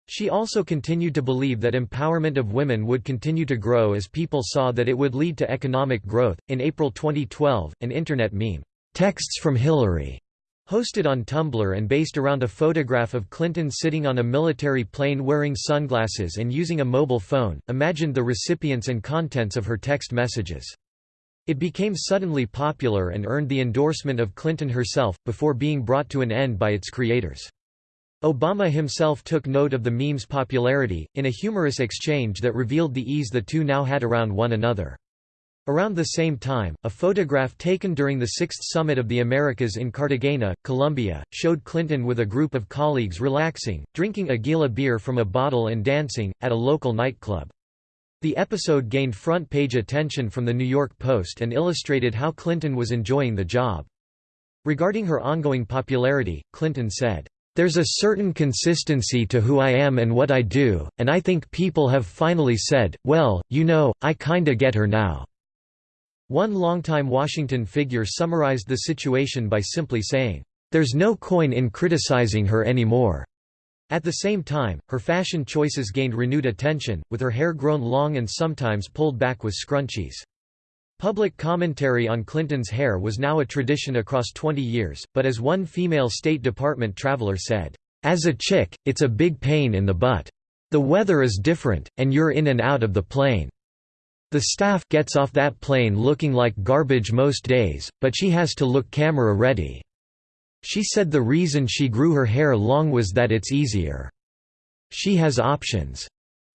She also continued to believe that empowerment of women would continue to grow as people saw that it would lead to economic growth. In April 2012, an internet meme, Texts from Hillary, Hosted on Tumblr and based around a photograph of Clinton sitting on a military plane wearing sunglasses and using a mobile phone, imagined the recipients and contents of her text messages. It became suddenly popular and earned the endorsement of Clinton herself, before being brought to an end by its creators. Obama himself took note of the meme's popularity, in a humorous exchange that revealed the ease the two now had around one another. Around the same time, a photograph taken during the Sixth Summit of the Americas in Cartagena, Colombia, showed Clinton with a group of colleagues relaxing, drinking Aguila beer from a bottle and dancing, at a local nightclub. The episode gained front-page attention from the New York Post and illustrated how Clinton was enjoying the job. Regarding her ongoing popularity, Clinton said, "...there's a certain consistency to who I am and what I do, and I think people have finally said, well, you know, I kinda get her now." One longtime Washington figure summarized the situation by simply saying, "...there's no coin in criticizing her anymore." At the same time, her fashion choices gained renewed attention, with her hair grown long and sometimes pulled back with scrunchies. Public commentary on Clinton's hair was now a tradition across 20 years, but as one female State Department traveler said, "...as a chick, it's a big pain in the butt." The weather is different, and you're in and out of the plane. The staff gets off that plane looking like garbage most days, but she has to look camera ready. She said the reason she grew her hair long was that it's easier. She has options.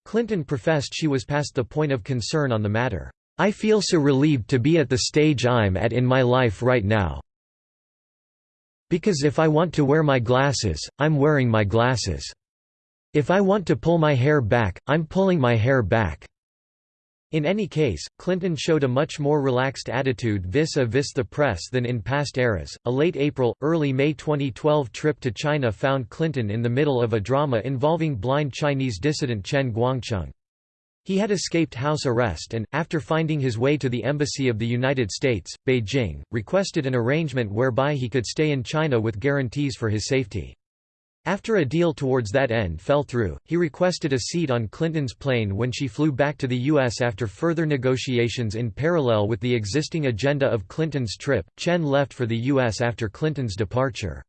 Clinton professed she was past the point of concern on the matter. I feel so relieved to be at the stage I'm at in my life right now. Because if I want to wear my glasses, I'm wearing my glasses. If I want to pull my hair back, I'm pulling my hair back. In any case, Clinton showed a much more relaxed attitude vis-a-vis -vis the press than in past eras. A late April, early May 2012 trip to China found Clinton in the middle of a drama involving blind Chinese dissident Chen Guangcheng. He had escaped house arrest and, after finding his way to the Embassy of the United States, Beijing, requested an arrangement whereby he could stay in China with guarantees for his safety. After a deal towards that end fell through, he requested a seat on Clinton's plane when she flew back to the U.S. after further negotiations in parallel with the existing agenda of Clinton's trip. Chen left for the U.S. after Clinton's departure.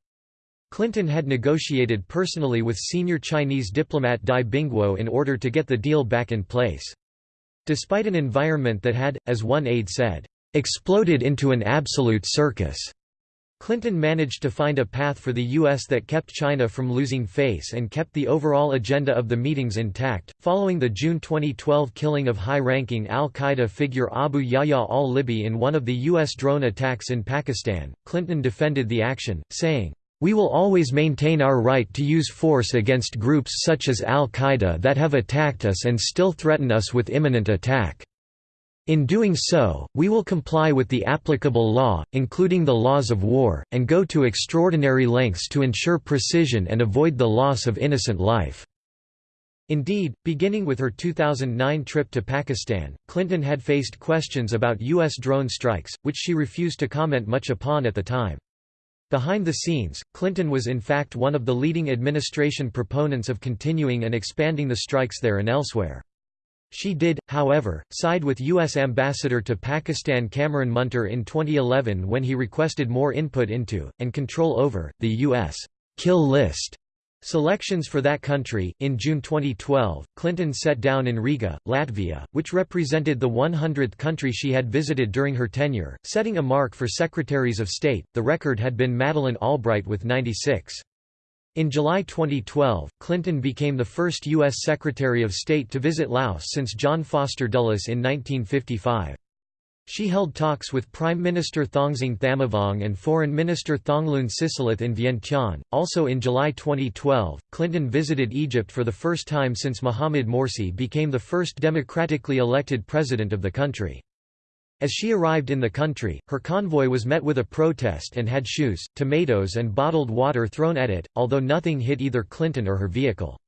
Clinton had negotiated personally with senior Chinese diplomat Dai Bingguo in order to get the deal back in place. Despite an environment that had, as one aide said, exploded into an absolute circus. Clinton managed to find a path for the U.S. that kept China from losing face and kept the overall agenda of the meetings intact. Following the June 2012 killing of high ranking al Qaeda figure Abu Yahya al Libi in one of the U.S. drone attacks in Pakistan, Clinton defended the action, saying, We will always maintain our right to use force against groups such as al Qaeda that have attacked us and still threaten us with imminent attack. In doing so, we will comply with the applicable law, including the laws of war, and go to extraordinary lengths to ensure precision and avoid the loss of innocent life." Indeed, beginning with her 2009 trip to Pakistan, Clinton had faced questions about U.S. drone strikes, which she refused to comment much upon at the time. Behind the scenes, Clinton was in fact one of the leading administration proponents of continuing and expanding the strikes there and elsewhere. She did, however, side with U.S. Ambassador to Pakistan Cameron Munter in 2011 when he requested more input into, and control over, the U.S. kill list selections for that country. In June 2012, Clinton sat down in Riga, Latvia, which represented the 100th country she had visited during her tenure, setting a mark for secretaries of state. The record had been Madeleine Albright with 96. In July 2012, Clinton became the first U.S. Secretary of State to visit Laos since John Foster Dulles in 1955. She held talks with Prime Minister Thongsing Thammavong and Foreign Minister Thongloun Sisoulith in Vientiane. Also in July 2012, Clinton visited Egypt for the first time since Mohamed Morsi became the first democratically elected president of the country. As she arrived in the country, her convoy was met with a protest and had shoes, tomatoes and bottled water thrown at it, although nothing hit either Clinton or her vehicle.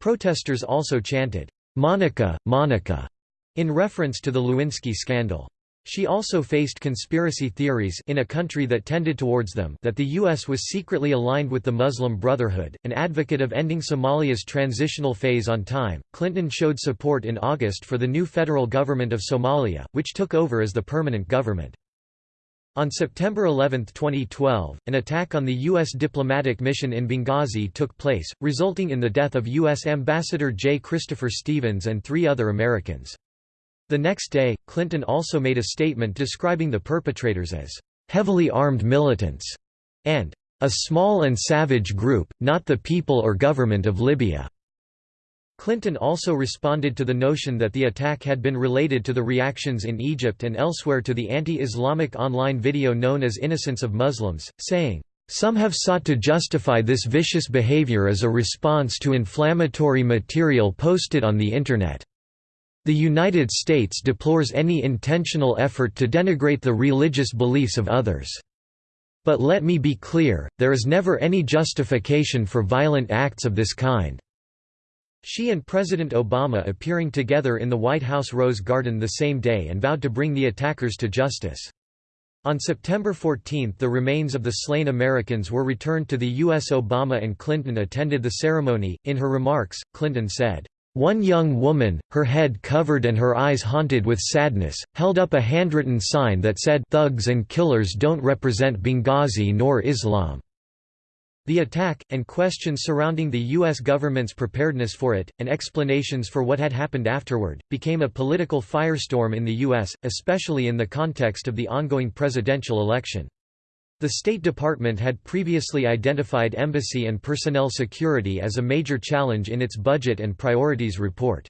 Protesters also chanted, "'Monica, Monica' in reference to the Lewinsky scandal. She also faced conspiracy theories in a country that tended towards them that the U.S. was secretly aligned with the Muslim Brotherhood. An advocate of ending Somalia's transitional phase on time, Clinton showed support in August for the new federal government of Somalia, which took over as the permanent government. On September 11, 2012, an attack on the U.S. diplomatic mission in Benghazi took place, resulting in the death of U.S. Ambassador J. Christopher Stevens and three other Americans. The next day, Clinton also made a statement describing the perpetrators as heavily armed militants and a small and savage group, not the people or government of Libya. Clinton also responded to the notion that the attack had been related to the reactions in Egypt and elsewhere to the anti-Islamic online video known as Innocence of Muslims, saying, "...some have sought to justify this vicious behavior as a response to inflammatory material posted on the Internet." The United States deplores any intentional effort to denigrate the religious beliefs of others. But let me be clear, there is never any justification for violent acts of this kind. She and President Obama appearing together in the White House Rose Garden the same day and vowed to bring the attackers to justice. On September 14 the remains of the slain Americans were returned to the U.S. Obama and Clinton attended the ceremony. In her remarks, Clinton said, one young woman, her head covered and her eyes haunted with sadness, held up a handwritten sign that said thugs and killers don't represent Benghazi nor Islam. The attack, and questions surrounding the U.S. government's preparedness for it, and explanations for what had happened afterward, became a political firestorm in the U.S., especially in the context of the ongoing presidential election. The State Department had previously identified embassy and personnel security as a major challenge in its Budget and Priorities report.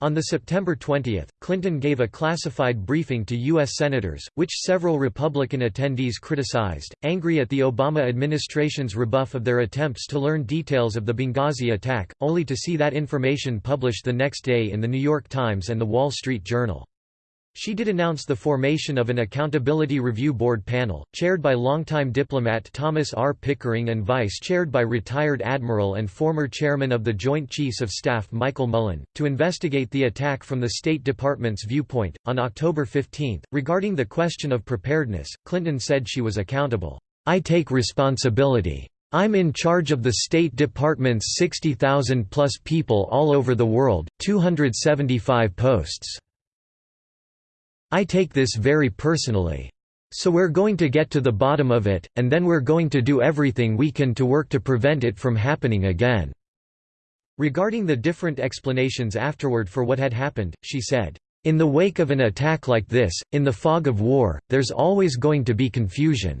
On September 20, Clinton gave a classified briefing to U.S. senators, which several Republican attendees criticized, angry at the Obama administration's rebuff of their attempts to learn details of the Benghazi attack, only to see that information published the next day in The New York Times and The Wall Street Journal. She did announce the formation of an Accountability Review Board panel, chaired by longtime diplomat Thomas R. Pickering and vice-chaired by retired admiral and former chairman of the Joint Chiefs of Staff Michael Mullen, to investigate the attack from the State Department's viewpoint. On October 15, regarding the question of preparedness, Clinton said she was accountable. I take responsibility. I'm in charge of the State Department's 60,000 plus people all over the world, 275 posts. I take this very personally. So we're going to get to the bottom of it, and then we're going to do everything we can to work to prevent it from happening again." Regarding the different explanations afterward for what had happened, she said, "...in the wake of an attack like this, in the fog of war, there's always going to be confusion.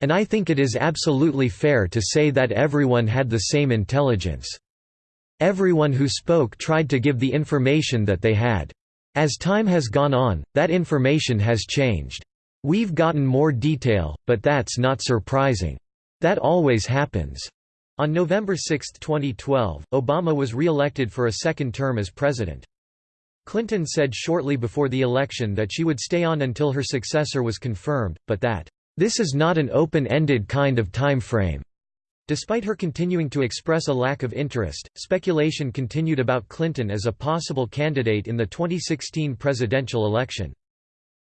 And I think it is absolutely fair to say that everyone had the same intelligence. Everyone who spoke tried to give the information that they had. As time has gone on, that information has changed. We've gotten more detail, but that's not surprising. That always happens. On November 6, 2012, Obama was re-elected for a second term as president. Clinton said shortly before the election that she would stay on until her successor was confirmed, but that, "...this is not an open-ended kind of time frame." Despite her continuing to express a lack of interest, speculation continued about Clinton as a possible candidate in the 2016 presidential election.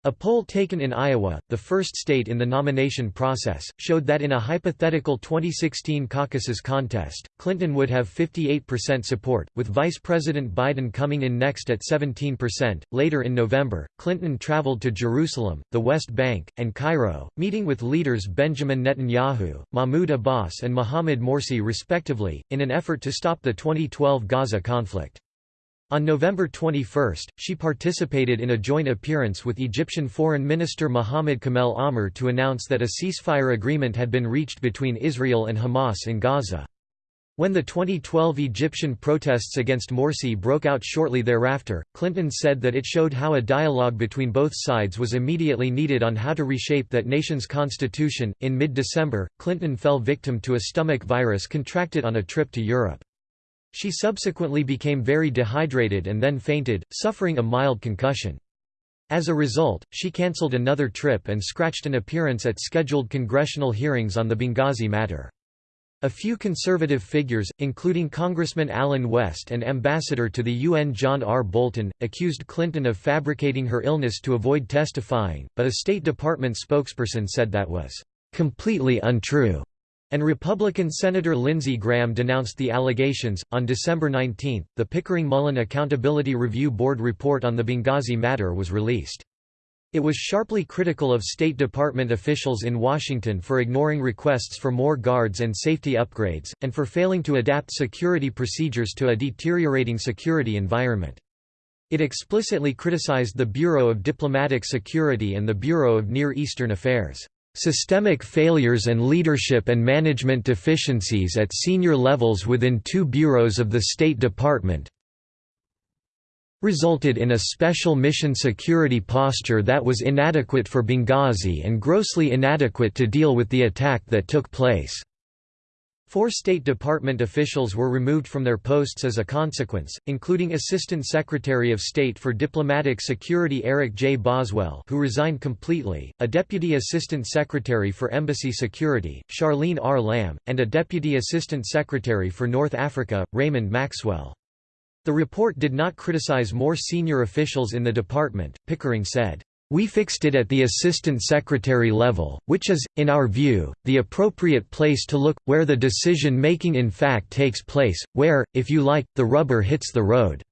A poll taken in Iowa, the first state in the nomination process, showed that in a hypothetical 2016 caucuses contest, Clinton would have 58% support, with Vice President Biden coming in next at 17%. Later in November, Clinton traveled to Jerusalem, the West Bank, and Cairo, meeting with leaders Benjamin Netanyahu, Mahmoud Abbas, and Mohamed Morsi respectively, in an effort to stop the 2012 Gaza conflict. On November 21, she participated in a joint appearance with Egyptian Foreign Minister Mohamed Kamel Amr to announce that a ceasefire agreement had been reached between Israel and Hamas in Gaza. When the 2012 Egyptian protests against Morsi broke out shortly thereafter, Clinton said that it showed how a dialogue between both sides was immediately needed on how to reshape that nation's constitution. In mid December, Clinton fell victim to a stomach virus contracted on a trip to Europe. She subsequently became very dehydrated and then fainted, suffering a mild concussion. As a result, she cancelled another trip and scratched an appearance at scheduled congressional hearings on the Benghazi matter. A few conservative figures, including Congressman Allen West and Ambassador to the UN John R. Bolton, accused Clinton of fabricating her illness to avoid testifying, but a State Department spokesperson said that was completely untrue and Republican Senator Lindsey Graham denounced the allegations. On December 19, the Pickering Mullen Accountability Review Board report on the Benghazi matter was released. It was sharply critical of State Department officials in Washington for ignoring requests for more guards and safety upgrades, and for failing to adapt security procedures to a deteriorating security environment. It explicitly criticized the Bureau of Diplomatic Security and the Bureau of Near Eastern Affairs. Systemic failures and leadership and management deficiencies at senior levels within two bureaus of the State Department resulted in a special mission security posture that was inadequate for Benghazi and grossly inadequate to deal with the attack that took place. Four State Department officials were removed from their posts as a consequence, including Assistant Secretary of State for Diplomatic Security Eric J. Boswell who resigned completely, a Deputy Assistant Secretary for Embassy Security, Charlene R. Lamb, and a Deputy Assistant Secretary for North Africa, Raymond Maxwell. The report did not criticize more senior officials in the department, Pickering said. We fixed it at the assistant secretary level, which is, in our view, the appropriate place to look, where the decision-making in fact takes place, where, if you like, the rubber hits the road."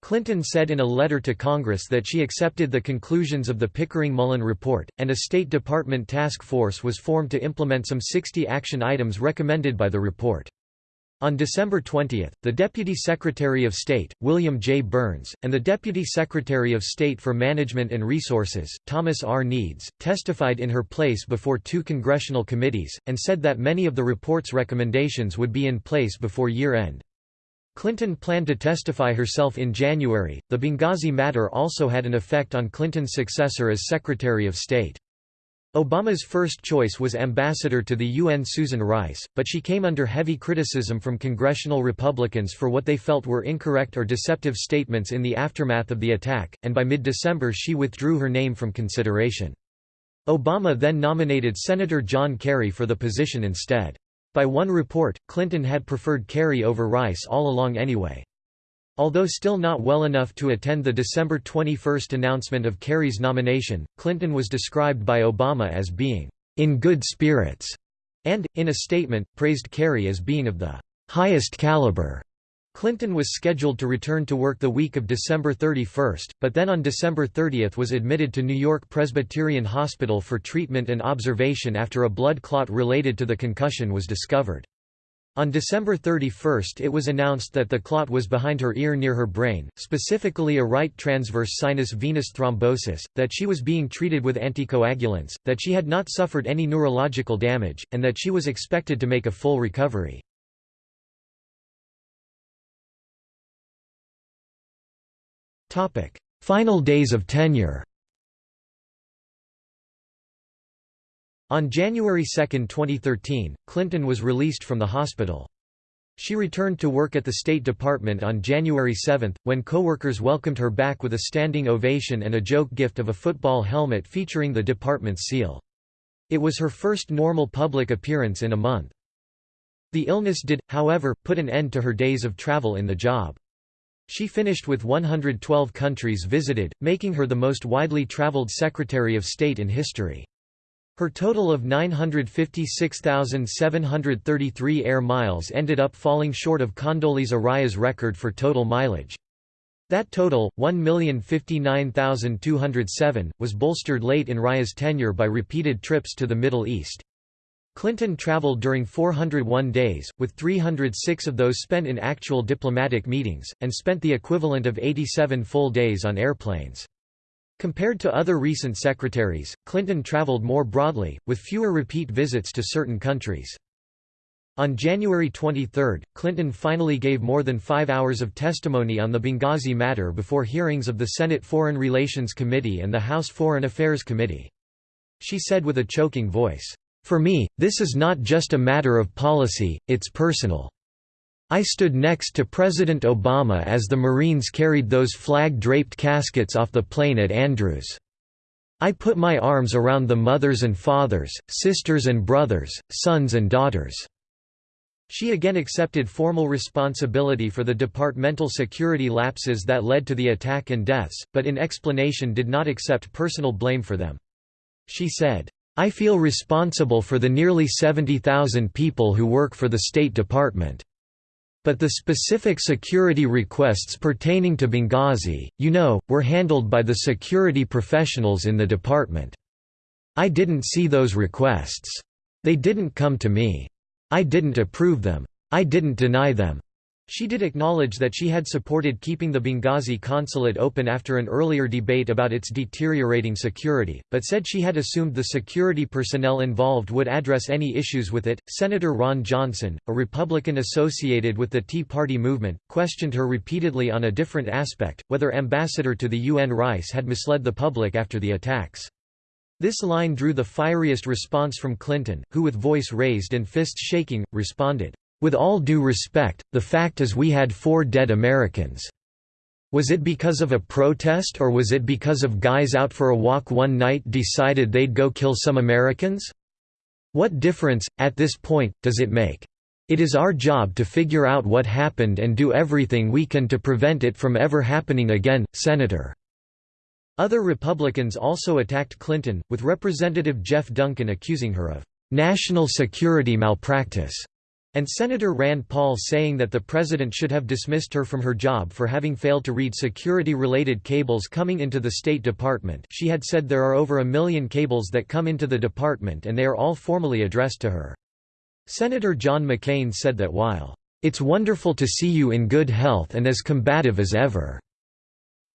Clinton said in a letter to Congress that she accepted the conclusions of the Pickering-Mullen report, and a State Department task force was formed to implement some 60 action items recommended by the report. On December 20, the Deputy Secretary of State, William J. Burns, and the Deputy Secretary of State for Management and Resources, Thomas R. Nides, testified in her place before two congressional committees, and said that many of the report's recommendations would be in place before year-end. Clinton planned to testify herself in January. The Benghazi matter also had an effect on Clinton's successor as Secretary of State. Obama's first choice was ambassador to the UN Susan Rice, but she came under heavy criticism from congressional Republicans for what they felt were incorrect or deceptive statements in the aftermath of the attack, and by mid-December she withdrew her name from consideration. Obama then nominated Senator John Kerry for the position instead. By one report, Clinton had preferred Kerry over Rice all along anyway. Although still not well enough to attend the December 21 announcement of Kerry's nomination, Clinton was described by Obama as being in good spirits, and, in a statement, praised Kerry as being of the highest caliber. Clinton was scheduled to return to work the week of December 31, but then on December 30 was admitted to New York Presbyterian Hospital for treatment and observation after a blood clot related to the concussion was discovered. On December 31 it was announced that the clot was behind her ear near her brain, specifically a right transverse sinus venous thrombosis, that she was being treated with anticoagulants, that she had not suffered any neurological damage, and that she was expected to make a full recovery. Final days of tenure On January 2, 2013, Clinton was released from the hospital. She returned to work at the State Department on January 7, when coworkers welcomed her back with a standing ovation and a joke gift of a football helmet featuring the department's seal. It was her first normal public appearance in a month. The illness did, however, put an end to her days of travel in the job. She finished with 112 countries visited, making her the most widely traveled Secretary of State in history. Her total of 956,733 air miles ended up falling short of Condoleezza Rice's record for total mileage. That total, 1,059,207, was bolstered late in Rice's tenure by repeated trips to the Middle East. Clinton traveled during 401 days, with 306 of those spent in actual diplomatic meetings, and spent the equivalent of 87 full days on airplanes. Compared to other recent secretaries, Clinton traveled more broadly, with fewer repeat visits to certain countries. On January 23, Clinton finally gave more than five hours of testimony on the Benghazi matter before hearings of the Senate Foreign Relations Committee and the House Foreign Affairs Committee. She said with a choking voice, "'For me, this is not just a matter of policy, it's personal. I stood next to President Obama as the Marines carried those flag-draped caskets off the plane at Andrews. I put my arms around the mothers and fathers, sisters and brothers, sons and daughters." She again accepted formal responsibility for the departmental security lapses that led to the attack and deaths, but in explanation did not accept personal blame for them. She said, I feel responsible for the nearly 70,000 people who work for the State Department. But the specific security requests pertaining to Benghazi, you know, were handled by the security professionals in the department. I didn't see those requests. They didn't come to me. I didn't approve them. I didn't deny them. She did acknowledge that she had supported keeping the Benghazi consulate open after an earlier debate about its deteriorating security, but said she had assumed the security personnel involved would address any issues with it. Senator Ron Johnson, a Republican associated with the Tea Party movement, questioned her repeatedly on a different aspect whether Ambassador to the UN Rice had misled the public after the attacks. This line drew the fieriest response from Clinton, who with voice raised and fists shaking, responded, with all due respect, the fact is we had four dead Americans. Was it because of a protest or was it because of guys out for a walk one night decided they'd go kill some Americans? What difference, at this point, does it make? It is our job to figure out what happened and do everything we can to prevent it from ever happening again, Senator." Other Republicans also attacked Clinton, with Representative Jeff Duncan accusing her of "...national security malpractice." And Senator Rand Paul saying that the president should have dismissed her from her job for having failed to read security-related cables coming into the State Department she had said there are over a million cables that come into the department and they are all formally addressed to her. Senator John McCain said that while, "...it's wonderful to see you in good health and as combative as ever."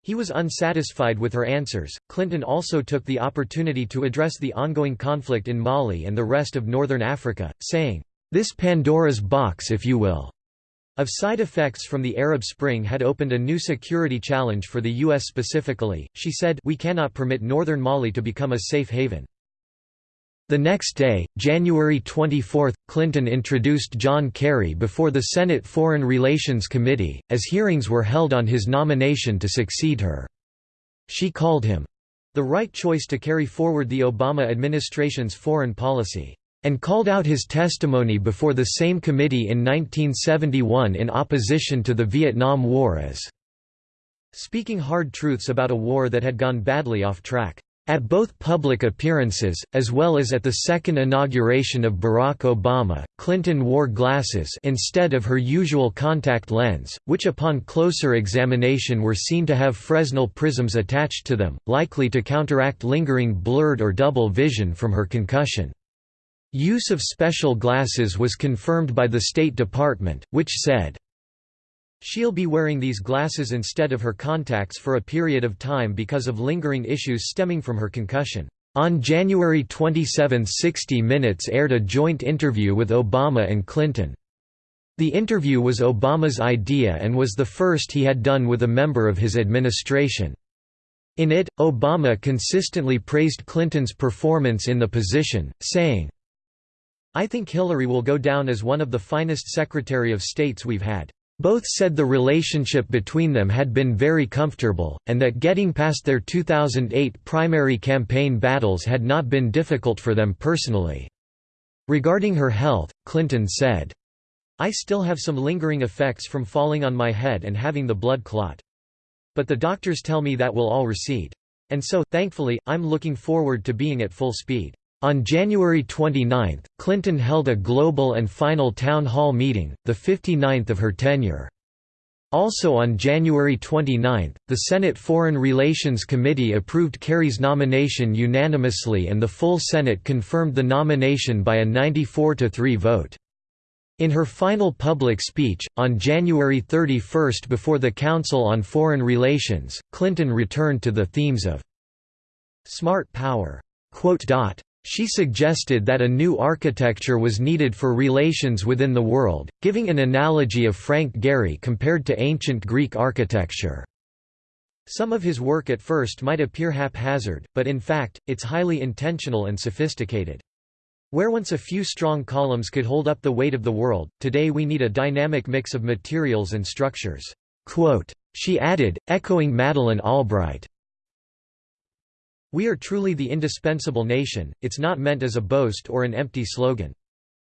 He was unsatisfied with her answers. Clinton also took the opportunity to address the ongoing conflict in Mali and the rest of northern Africa, saying, this Pandora's box if you will, of side effects from the Arab Spring had opened a new security challenge for the U.S. specifically, she said we cannot permit northern Mali to become a safe haven. The next day, January 24, Clinton introduced John Kerry before the Senate Foreign Relations Committee, as hearings were held on his nomination to succeed her. She called him, "...the right choice to carry forward the Obama administration's foreign policy." And called out his testimony before the same committee in 1971 in opposition to the Vietnam War as speaking hard truths about a war that had gone badly off track. At both public appearances, as well as at the second inauguration of Barack Obama, Clinton wore glasses instead of her usual contact lens, which upon closer examination were seen to have Fresnel prisms attached to them, likely to counteract lingering blurred or double vision from her concussion. Use of special glasses was confirmed by the State Department, which said, She'll be wearing these glasses instead of her contacts for a period of time because of lingering issues stemming from her concussion. On January 27 60 Minutes aired a joint interview with Obama and Clinton. The interview was Obama's idea and was the first he had done with a member of his administration. In it, Obama consistently praised Clinton's performance in the position, saying, I think Hillary will go down as one of the finest Secretary of States we've had. Both said the relationship between them had been very comfortable, and that getting past their 2008 primary campaign battles had not been difficult for them personally. Regarding her health, Clinton said, I still have some lingering effects from falling on my head and having the blood clot. But the doctors tell me that will all recede. And so, thankfully, I'm looking forward to being at full speed. On January 29, Clinton held a global and final town hall meeting, the 59th of her tenure. Also on January 29, the Senate Foreign Relations Committee approved Kerry's nomination unanimously and the full Senate confirmed the nomination by a 94–3 vote. In her final public speech, on January 31 before the Council on Foreign Relations, Clinton returned to the themes of «smart power», she suggested that a new architecture was needed for relations within the world, giving an analogy of Frank Gehry compared to ancient Greek architecture. Some of his work at first might appear haphazard, but in fact, it's highly intentional and sophisticated. Where once a few strong columns could hold up the weight of the world, today we need a dynamic mix of materials and structures." Quote, she added, echoing Madeleine Albright, we are truly the indispensable nation, it's not meant as a boast or an empty slogan.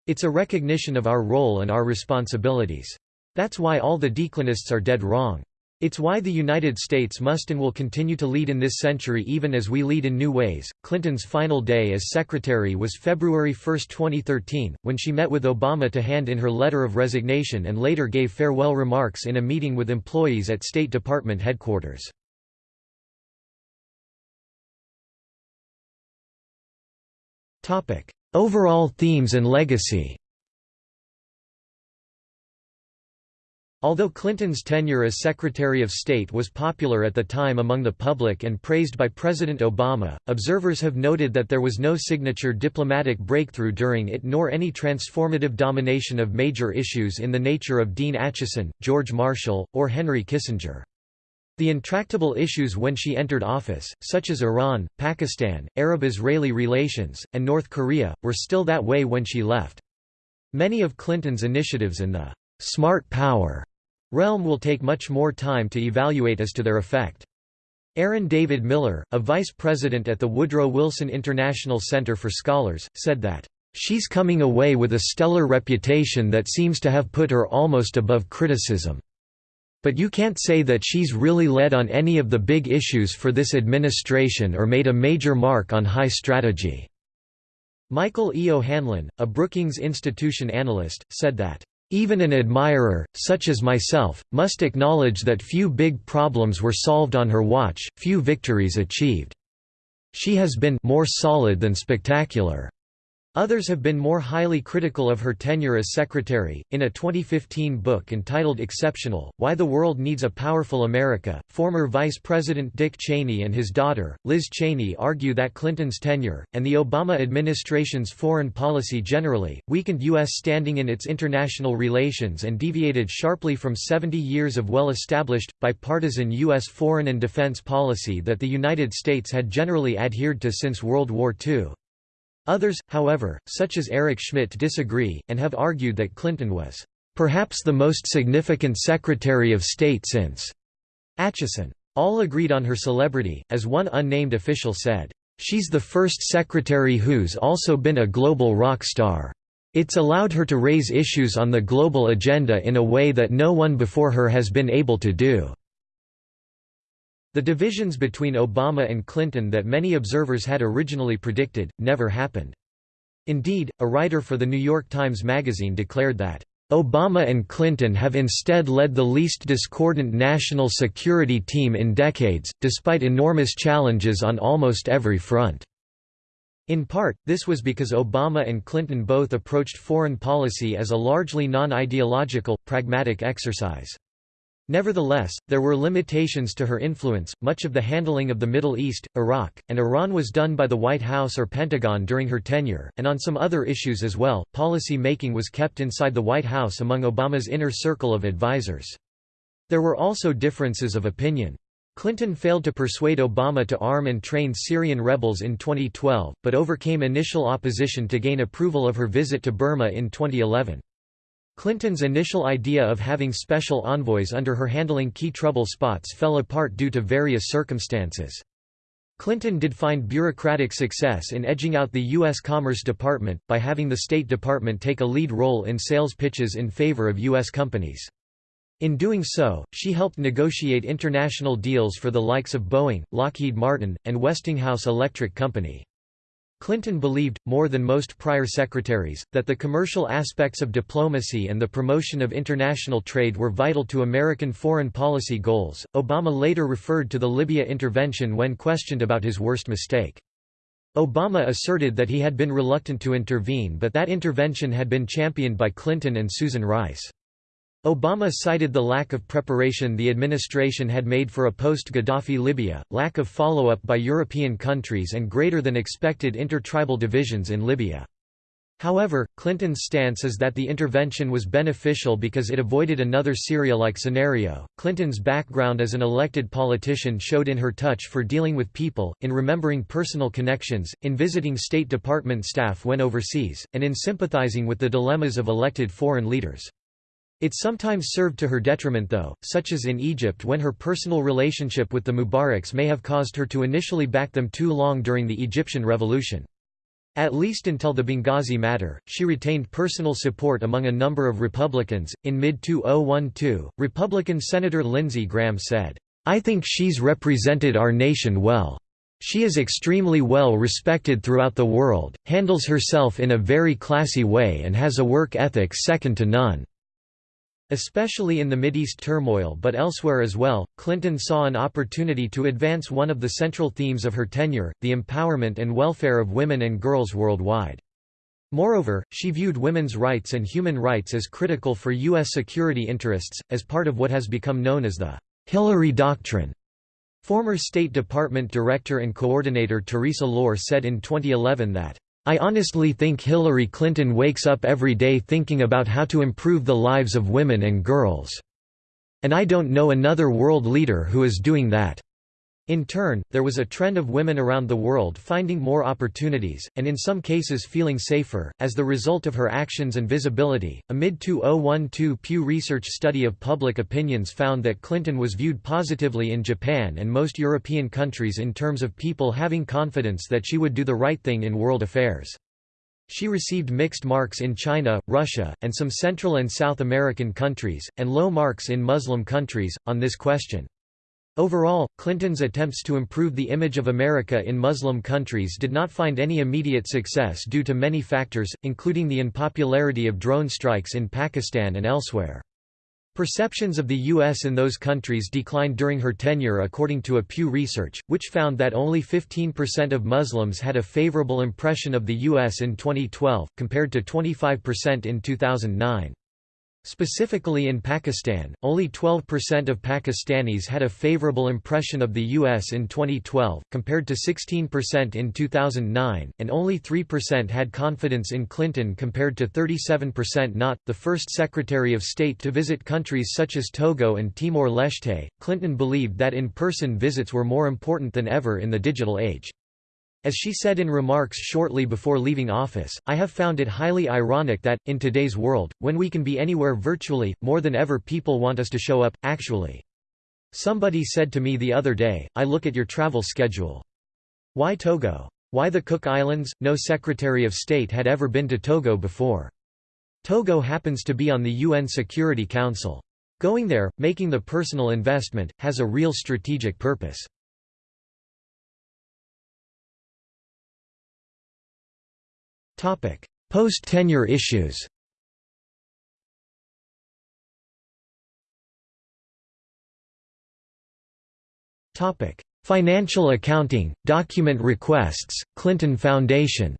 It's a recognition of our role and our responsibilities. That's why all the declinists are dead wrong. It's why the United States must and will continue to lead in this century even as we lead in new ways. Clinton's final day as secretary was February 1, 2013, when she met with Obama to hand in her letter of resignation and later gave farewell remarks in a meeting with employees at State Department headquarters. Overall themes and legacy Although Clinton's tenure as Secretary of State was popular at the time among the public and praised by President Obama, observers have noted that there was no signature diplomatic breakthrough during it nor any transformative domination of major issues in the nature of Dean Acheson, George Marshall, or Henry Kissinger. The intractable issues when she entered office, such as Iran, Pakistan, Arab-Israeli relations, and North Korea, were still that way when she left. Many of Clinton's initiatives in the «smart power» realm will take much more time to evaluate as to their effect. Aaron David Miller, a vice president at the Woodrow Wilson International Center for Scholars, said that, "...she's coming away with a stellar reputation that seems to have put her almost above criticism." But you can't say that she's really led on any of the big issues for this administration or made a major mark on high strategy." Michael E. O'Hanlon, a Brookings Institution analyst, said that, "...even an admirer, such as myself, must acknowledge that few big problems were solved on her watch, few victories achieved. She has been more solid than spectacular." Others have been more highly critical of her tenure as secretary. In a 2015 book entitled Exceptional Why the World Needs a Powerful America, former Vice President Dick Cheney and his daughter, Liz Cheney, argue that Clinton's tenure, and the Obama administration's foreign policy generally, weakened U.S. standing in its international relations and deviated sharply from 70 years of well established, bipartisan U.S. foreign and defense policy that the United States had generally adhered to since World War II. Others, however, such as Eric Schmidt disagree, and have argued that Clinton was, "...perhaps the most significant Secretary of State since." Acheson. All agreed on her celebrity, as one unnamed official said, "...she's the first secretary who's also been a global rock star. It's allowed her to raise issues on the global agenda in a way that no one before her has been able to do." The divisions between Obama and Clinton that many observers had originally predicted, never happened. Indeed, a writer for The New York Times Magazine declared that, "...Obama and Clinton have instead led the least discordant national security team in decades, despite enormous challenges on almost every front." In part, this was because Obama and Clinton both approached foreign policy as a largely non-ideological, pragmatic exercise. Nevertheless, there were limitations to her influence. Much of the handling of the Middle East, Iraq, and Iran was done by the White House or Pentagon during her tenure, and on some other issues as well. Policy making was kept inside the White House among Obama's inner circle of advisers. There were also differences of opinion. Clinton failed to persuade Obama to arm and train Syrian rebels in 2012, but overcame initial opposition to gain approval of her visit to Burma in 2011. Clinton's initial idea of having special envoys under her handling key trouble spots fell apart due to various circumstances. Clinton did find bureaucratic success in edging out the U.S. Commerce Department, by having the State Department take a lead role in sales pitches in favor of U.S. companies. In doing so, she helped negotiate international deals for the likes of Boeing, Lockheed Martin, and Westinghouse Electric Company. Clinton believed, more than most prior secretaries, that the commercial aspects of diplomacy and the promotion of international trade were vital to American foreign policy goals. Obama later referred to the Libya intervention when questioned about his worst mistake. Obama asserted that he had been reluctant to intervene but that intervention had been championed by Clinton and Susan Rice. Obama cited the lack of preparation the administration had made for a post-Gaddafi Libya, lack of follow-up by European countries and greater than expected intertribal divisions in Libya. However, Clinton's stance is that the intervention was beneficial because it avoided another Syria-like scenario. Clinton's background as an elected politician showed in her touch for dealing with people, in remembering personal connections, in visiting State Department staff when overseas, and in sympathizing with the dilemmas of elected foreign leaders. It sometimes served to her detriment though, such as in Egypt when her personal relationship with the Mubaraks may have caused her to initially back them too long during the Egyptian Revolution. At least until the Benghazi matter, she retained personal support among a number of Republicans. In mid 2012, Republican Senator Lindsey Graham said, I think she's represented our nation well. She is extremely well respected throughout the world, handles herself in a very classy way and has a work ethic second to none. Especially in the Mideast turmoil but elsewhere as well, Clinton saw an opportunity to advance one of the central themes of her tenure, the empowerment and welfare of women and girls worldwide. Moreover, she viewed women's rights and human rights as critical for U.S. security interests, as part of what has become known as the Hillary Doctrine. Former State Department Director and Coordinator Theresa Loar said in 2011 that I honestly think Hillary Clinton wakes up every day thinking about how to improve the lives of women and girls. And I don't know another world leader who is doing that. In turn, there was a trend of women around the world finding more opportunities, and in some cases feeling safer, as the result of her actions and visibility. A mid 2012 Pew Research study of public opinions found that Clinton was viewed positively in Japan and most European countries in terms of people having confidence that she would do the right thing in world affairs. She received mixed marks in China, Russia, and some Central and South American countries, and low marks in Muslim countries, on this question. Overall, Clinton's attempts to improve the image of America in Muslim countries did not find any immediate success due to many factors, including the unpopularity of drone strikes in Pakistan and elsewhere. Perceptions of the U.S. in those countries declined during her tenure according to a Pew Research, which found that only 15% of Muslims had a favorable impression of the U.S. in 2012, compared to 25% in 2009. Specifically in Pakistan, only 12% of Pakistanis had a favorable impression of the U.S. in 2012, compared to 16% in 2009, and only 3% had confidence in Clinton compared to 37% not. The first Secretary of State to visit countries such as Togo and Timor-Leste, Clinton believed that in-person visits were more important than ever in the digital age. As she said in remarks shortly before leaving office, I have found it highly ironic that, in today's world, when we can be anywhere virtually, more than ever people want us to show up, actually. Somebody said to me the other day, I look at your travel schedule. Why Togo? Why the Cook Islands? No Secretary of State had ever been to Togo before. Togo happens to be on the UN Security Council. Going there, making the personal investment, has a real strategic purpose. Post-tenure issues. Financial accounting, document requests, Clinton Foundation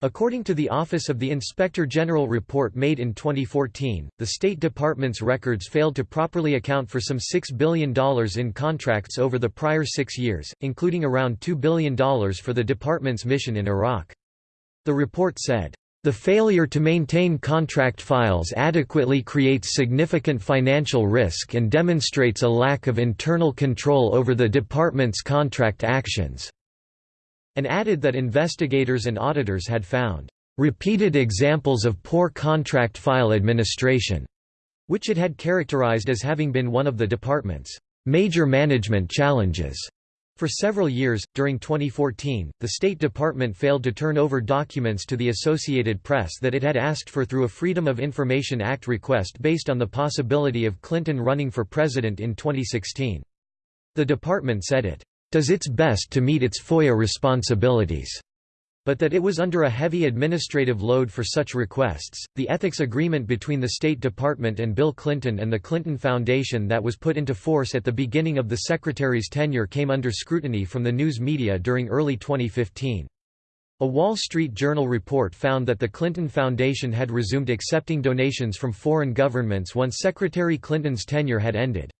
According to the Office of the Inspector General report made in 2014, the State Department's records failed to properly account for some $6 billion in contracts over the prior six years, including around $2 billion for the department's mission in Iraq. The report said, the failure to maintain contract files adequately creates significant financial risk and demonstrates a lack of internal control over the department's contract actions and added that investigators and auditors had found repeated examples of poor contract file administration, which it had characterized as having been one of the department's major management challenges. For several years, during 2014, the State Department failed to turn over documents to the Associated Press that it had asked for through a Freedom of Information Act request based on the possibility of Clinton running for president in 2016. The department said it does its best to meet its FOIA responsibilities, but that it was under a heavy administrative load for such requests. The ethics agreement between the State Department and Bill Clinton and the Clinton Foundation that was put into force at the beginning of the Secretary's tenure came under scrutiny from the news media during early 2015. A Wall Street Journal report found that the Clinton Foundation had resumed accepting donations from foreign governments once Secretary Clinton's tenure had ended.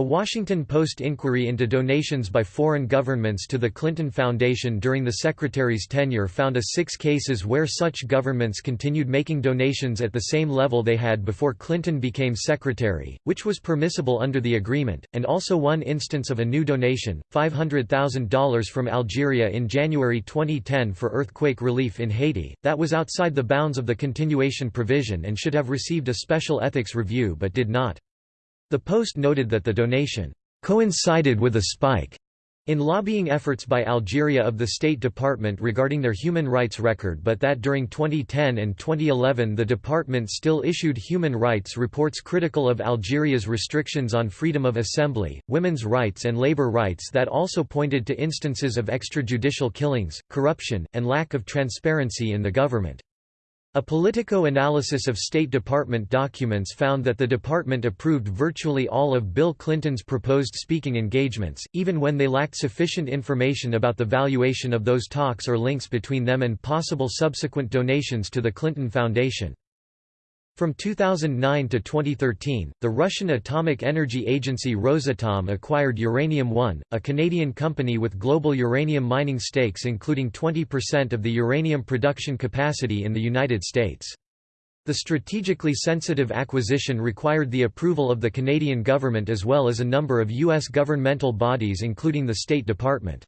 A Washington Post inquiry into donations by foreign governments to the Clinton Foundation during the Secretary's tenure found a six cases where such governments continued making donations at the same level they had before Clinton became Secretary, which was permissible under the agreement, and also one instance of a new donation, $500,000 from Algeria in January 2010 for earthquake relief in Haiti, that was outside the bounds of the continuation provision and should have received a special ethics review but did not. The Post noted that the donation coincided with a spike in lobbying efforts by Algeria of the State Department regarding their human rights record but that during 2010 and 2011 the department still issued human rights reports critical of Algeria's restrictions on freedom of assembly, women's rights and labor rights that also pointed to instances of extrajudicial killings, corruption, and lack of transparency in the government. A Politico analysis of State Department documents found that the department approved virtually all of Bill Clinton's proposed speaking engagements, even when they lacked sufficient information about the valuation of those talks or links between them and possible subsequent donations to the Clinton Foundation. From 2009 to 2013, the Russian atomic energy agency Rosatom acquired Uranium One, a Canadian company with global uranium mining stakes including 20% of the uranium production capacity in the United States. The strategically sensitive acquisition required the approval of the Canadian government as well as a number of U.S. governmental bodies including the State Department.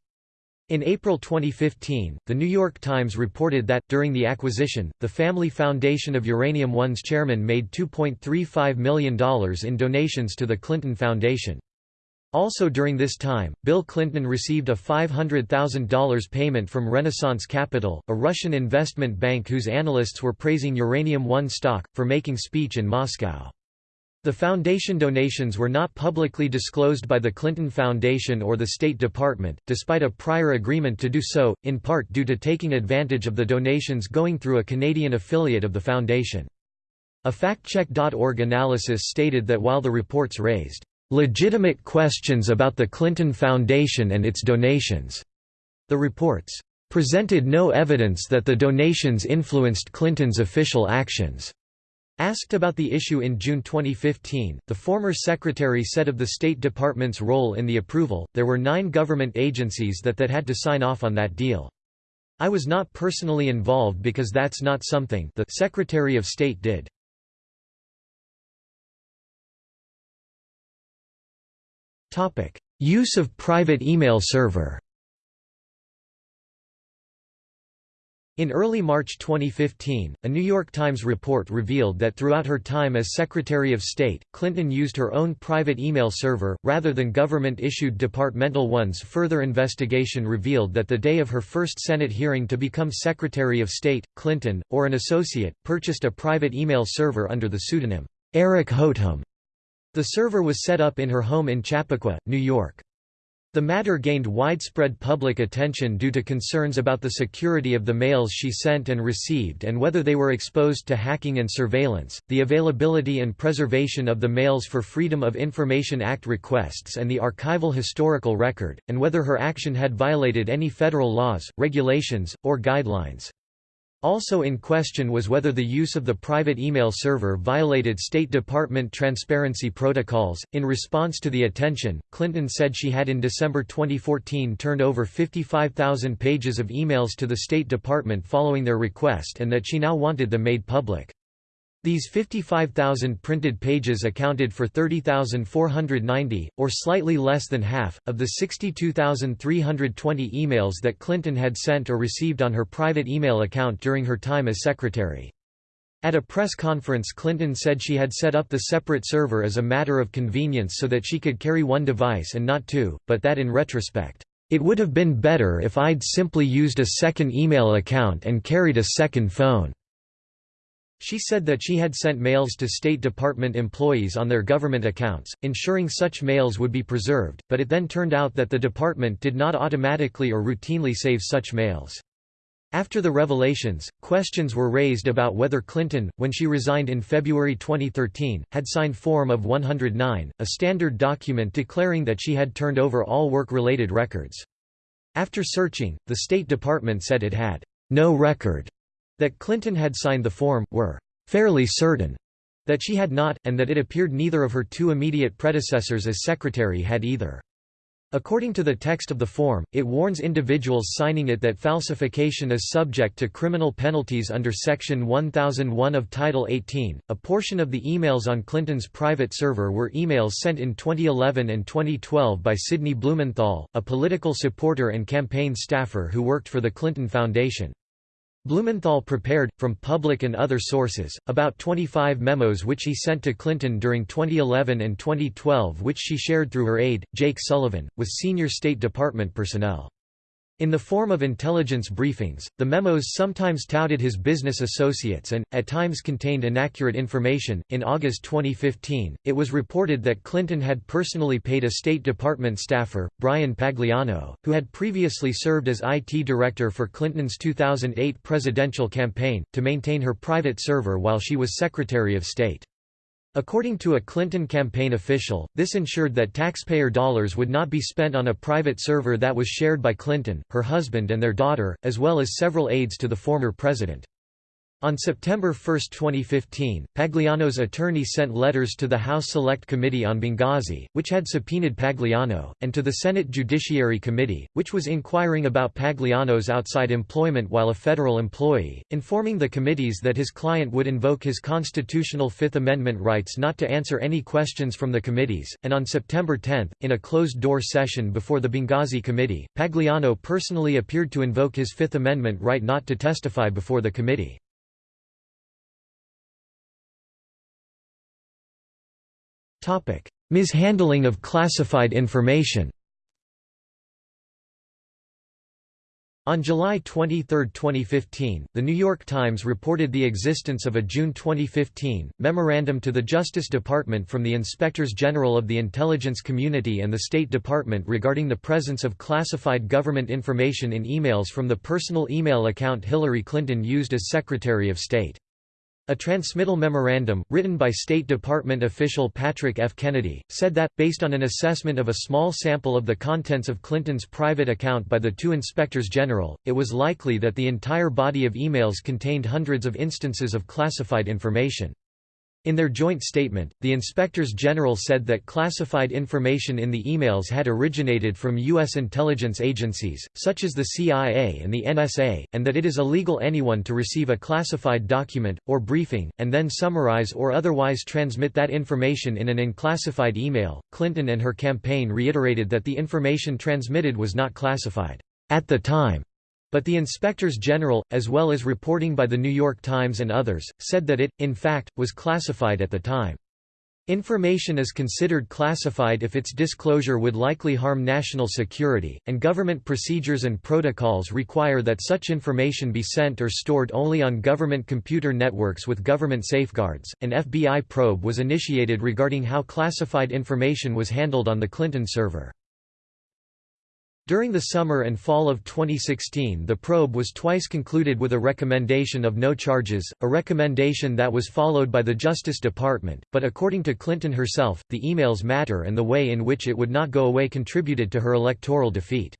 In April 2015, The New York Times reported that, during the acquisition, the Family Foundation of Uranium One's chairman made $2.35 million in donations to the Clinton Foundation. Also during this time, Bill Clinton received a $500,000 payment from Renaissance Capital, a Russian investment bank whose analysts were praising Uranium One stock, for making speech in Moscow. The foundation donations were not publicly disclosed by the Clinton Foundation or the State Department, despite a prior agreement to do so, in part due to taking advantage of the donations going through a Canadian affiliate of the foundation. A factcheck.org analysis stated that while the reports raised legitimate questions about the Clinton Foundation and its donations, the reports presented no evidence that the donations influenced Clinton's official actions. Asked about the issue in June 2015, the former secretary said of the State Department's role in the approval, there were nine government agencies that, that had to sign off on that deal. I was not personally involved because that's not something the Secretary of State did. Use of private email server In early March 2015, a New York Times report revealed that throughout her time as Secretary of State, Clinton used her own private email server, rather than government-issued departmental ones Further investigation revealed that the day of her first Senate hearing to become Secretary of State, Clinton, or an associate, purchased a private email server under the pseudonym, Eric Hoteham. The server was set up in her home in Chappaqua, New York. The matter gained widespread public attention due to concerns about the security of the mails she sent and received and whether they were exposed to hacking and surveillance, the availability and preservation of the mails for Freedom of Information Act requests and the archival historical record, and whether her action had violated any federal laws, regulations, or guidelines. Also in question was whether the use of the private email server violated State Department transparency protocols. In response to the attention, Clinton said she had in December 2014 turned over 55,000 pages of emails to the State Department following their request and that she now wanted them made public. These 55,000 printed pages accounted for 30,490, or slightly less than half, of the 62,320 emails that Clinton had sent or received on her private email account during her time as secretary. At a press conference Clinton said she had set up the separate server as a matter of convenience so that she could carry one device and not two, but that in retrospect, "...it would have been better if I'd simply used a second email account and carried a second phone." She said that she had sent mails to State Department employees on their government accounts, ensuring such mails would be preserved, but it then turned out that the department did not automatically or routinely save such mails. After the revelations, questions were raised about whether Clinton, when she resigned in February 2013, had signed Form of 109, a standard document declaring that she had turned over all work-related records. After searching, the State Department said it had no record that Clinton had signed the form, were fairly certain that she had not, and that it appeared neither of her two immediate predecessors as secretary had either. According to the text of the form, it warns individuals signing it that falsification is subject to criminal penalties under Section 1001 of Title 18. A portion of the emails on Clinton's private server were emails sent in 2011 and 2012 by Sidney Blumenthal, a political supporter and campaign staffer who worked for the Clinton Foundation. Blumenthal prepared, from public and other sources, about 25 memos which he sent to Clinton during 2011 and 2012 which she shared through her aide, Jake Sullivan, with senior State Department personnel. In the form of intelligence briefings, the memos sometimes touted his business associates and, at times contained inaccurate information. In August 2015, it was reported that Clinton had personally paid a State Department staffer, Bryan Pagliano, who had previously served as IT director for Clinton's 2008 presidential campaign, to maintain her private server while she was Secretary of State. According to a Clinton campaign official, this ensured that taxpayer dollars would not be spent on a private server that was shared by Clinton, her husband and their daughter, as well as several aides to the former president. On September 1, 2015, Pagliano's attorney sent letters to the House Select Committee on Benghazi, which had subpoenaed Pagliano, and to the Senate Judiciary Committee, which was inquiring about Pagliano's outside employment while a federal employee, informing the committees that his client would invoke his constitutional Fifth Amendment rights not to answer any questions from the committees, and on September 10, in a closed-door session before the Benghazi Committee, Pagliano personally appeared to invoke his Fifth Amendment right not to testify before the committee. Mishandling of classified information On July 23, 2015, The New York Times reported the existence of a June 2015 memorandum to the Justice Department from the Inspectors General of the Intelligence Community and the State Department regarding the presence of classified government information in emails from the personal email account Hillary Clinton used as Secretary of State. A transmittal memorandum, written by State Department official Patrick F. Kennedy, said that, based on an assessment of a small sample of the contents of Clinton's private account by the two inspectors general, it was likely that the entire body of emails contained hundreds of instances of classified information. In their joint statement, the inspectors general said that classified information in the emails had originated from U.S. intelligence agencies, such as the CIA and the NSA, and that it is illegal anyone to receive a classified document, or briefing, and then summarize or otherwise transmit that information in an unclassified email. Clinton and her campaign reiterated that the information transmitted was not classified at the time but the inspectors general, as well as reporting by The New York Times and others, said that it, in fact, was classified at the time. Information is considered classified if its disclosure would likely harm national security, and government procedures and protocols require that such information be sent or stored only on government computer networks with government safeguards. An FBI probe was initiated regarding how classified information was handled on the Clinton server. During the summer and fall of 2016 the probe was twice concluded with a recommendation of no charges, a recommendation that was followed by the Justice Department, but according to Clinton herself, the emails matter and the way in which it would not go away contributed to her electoral defeat.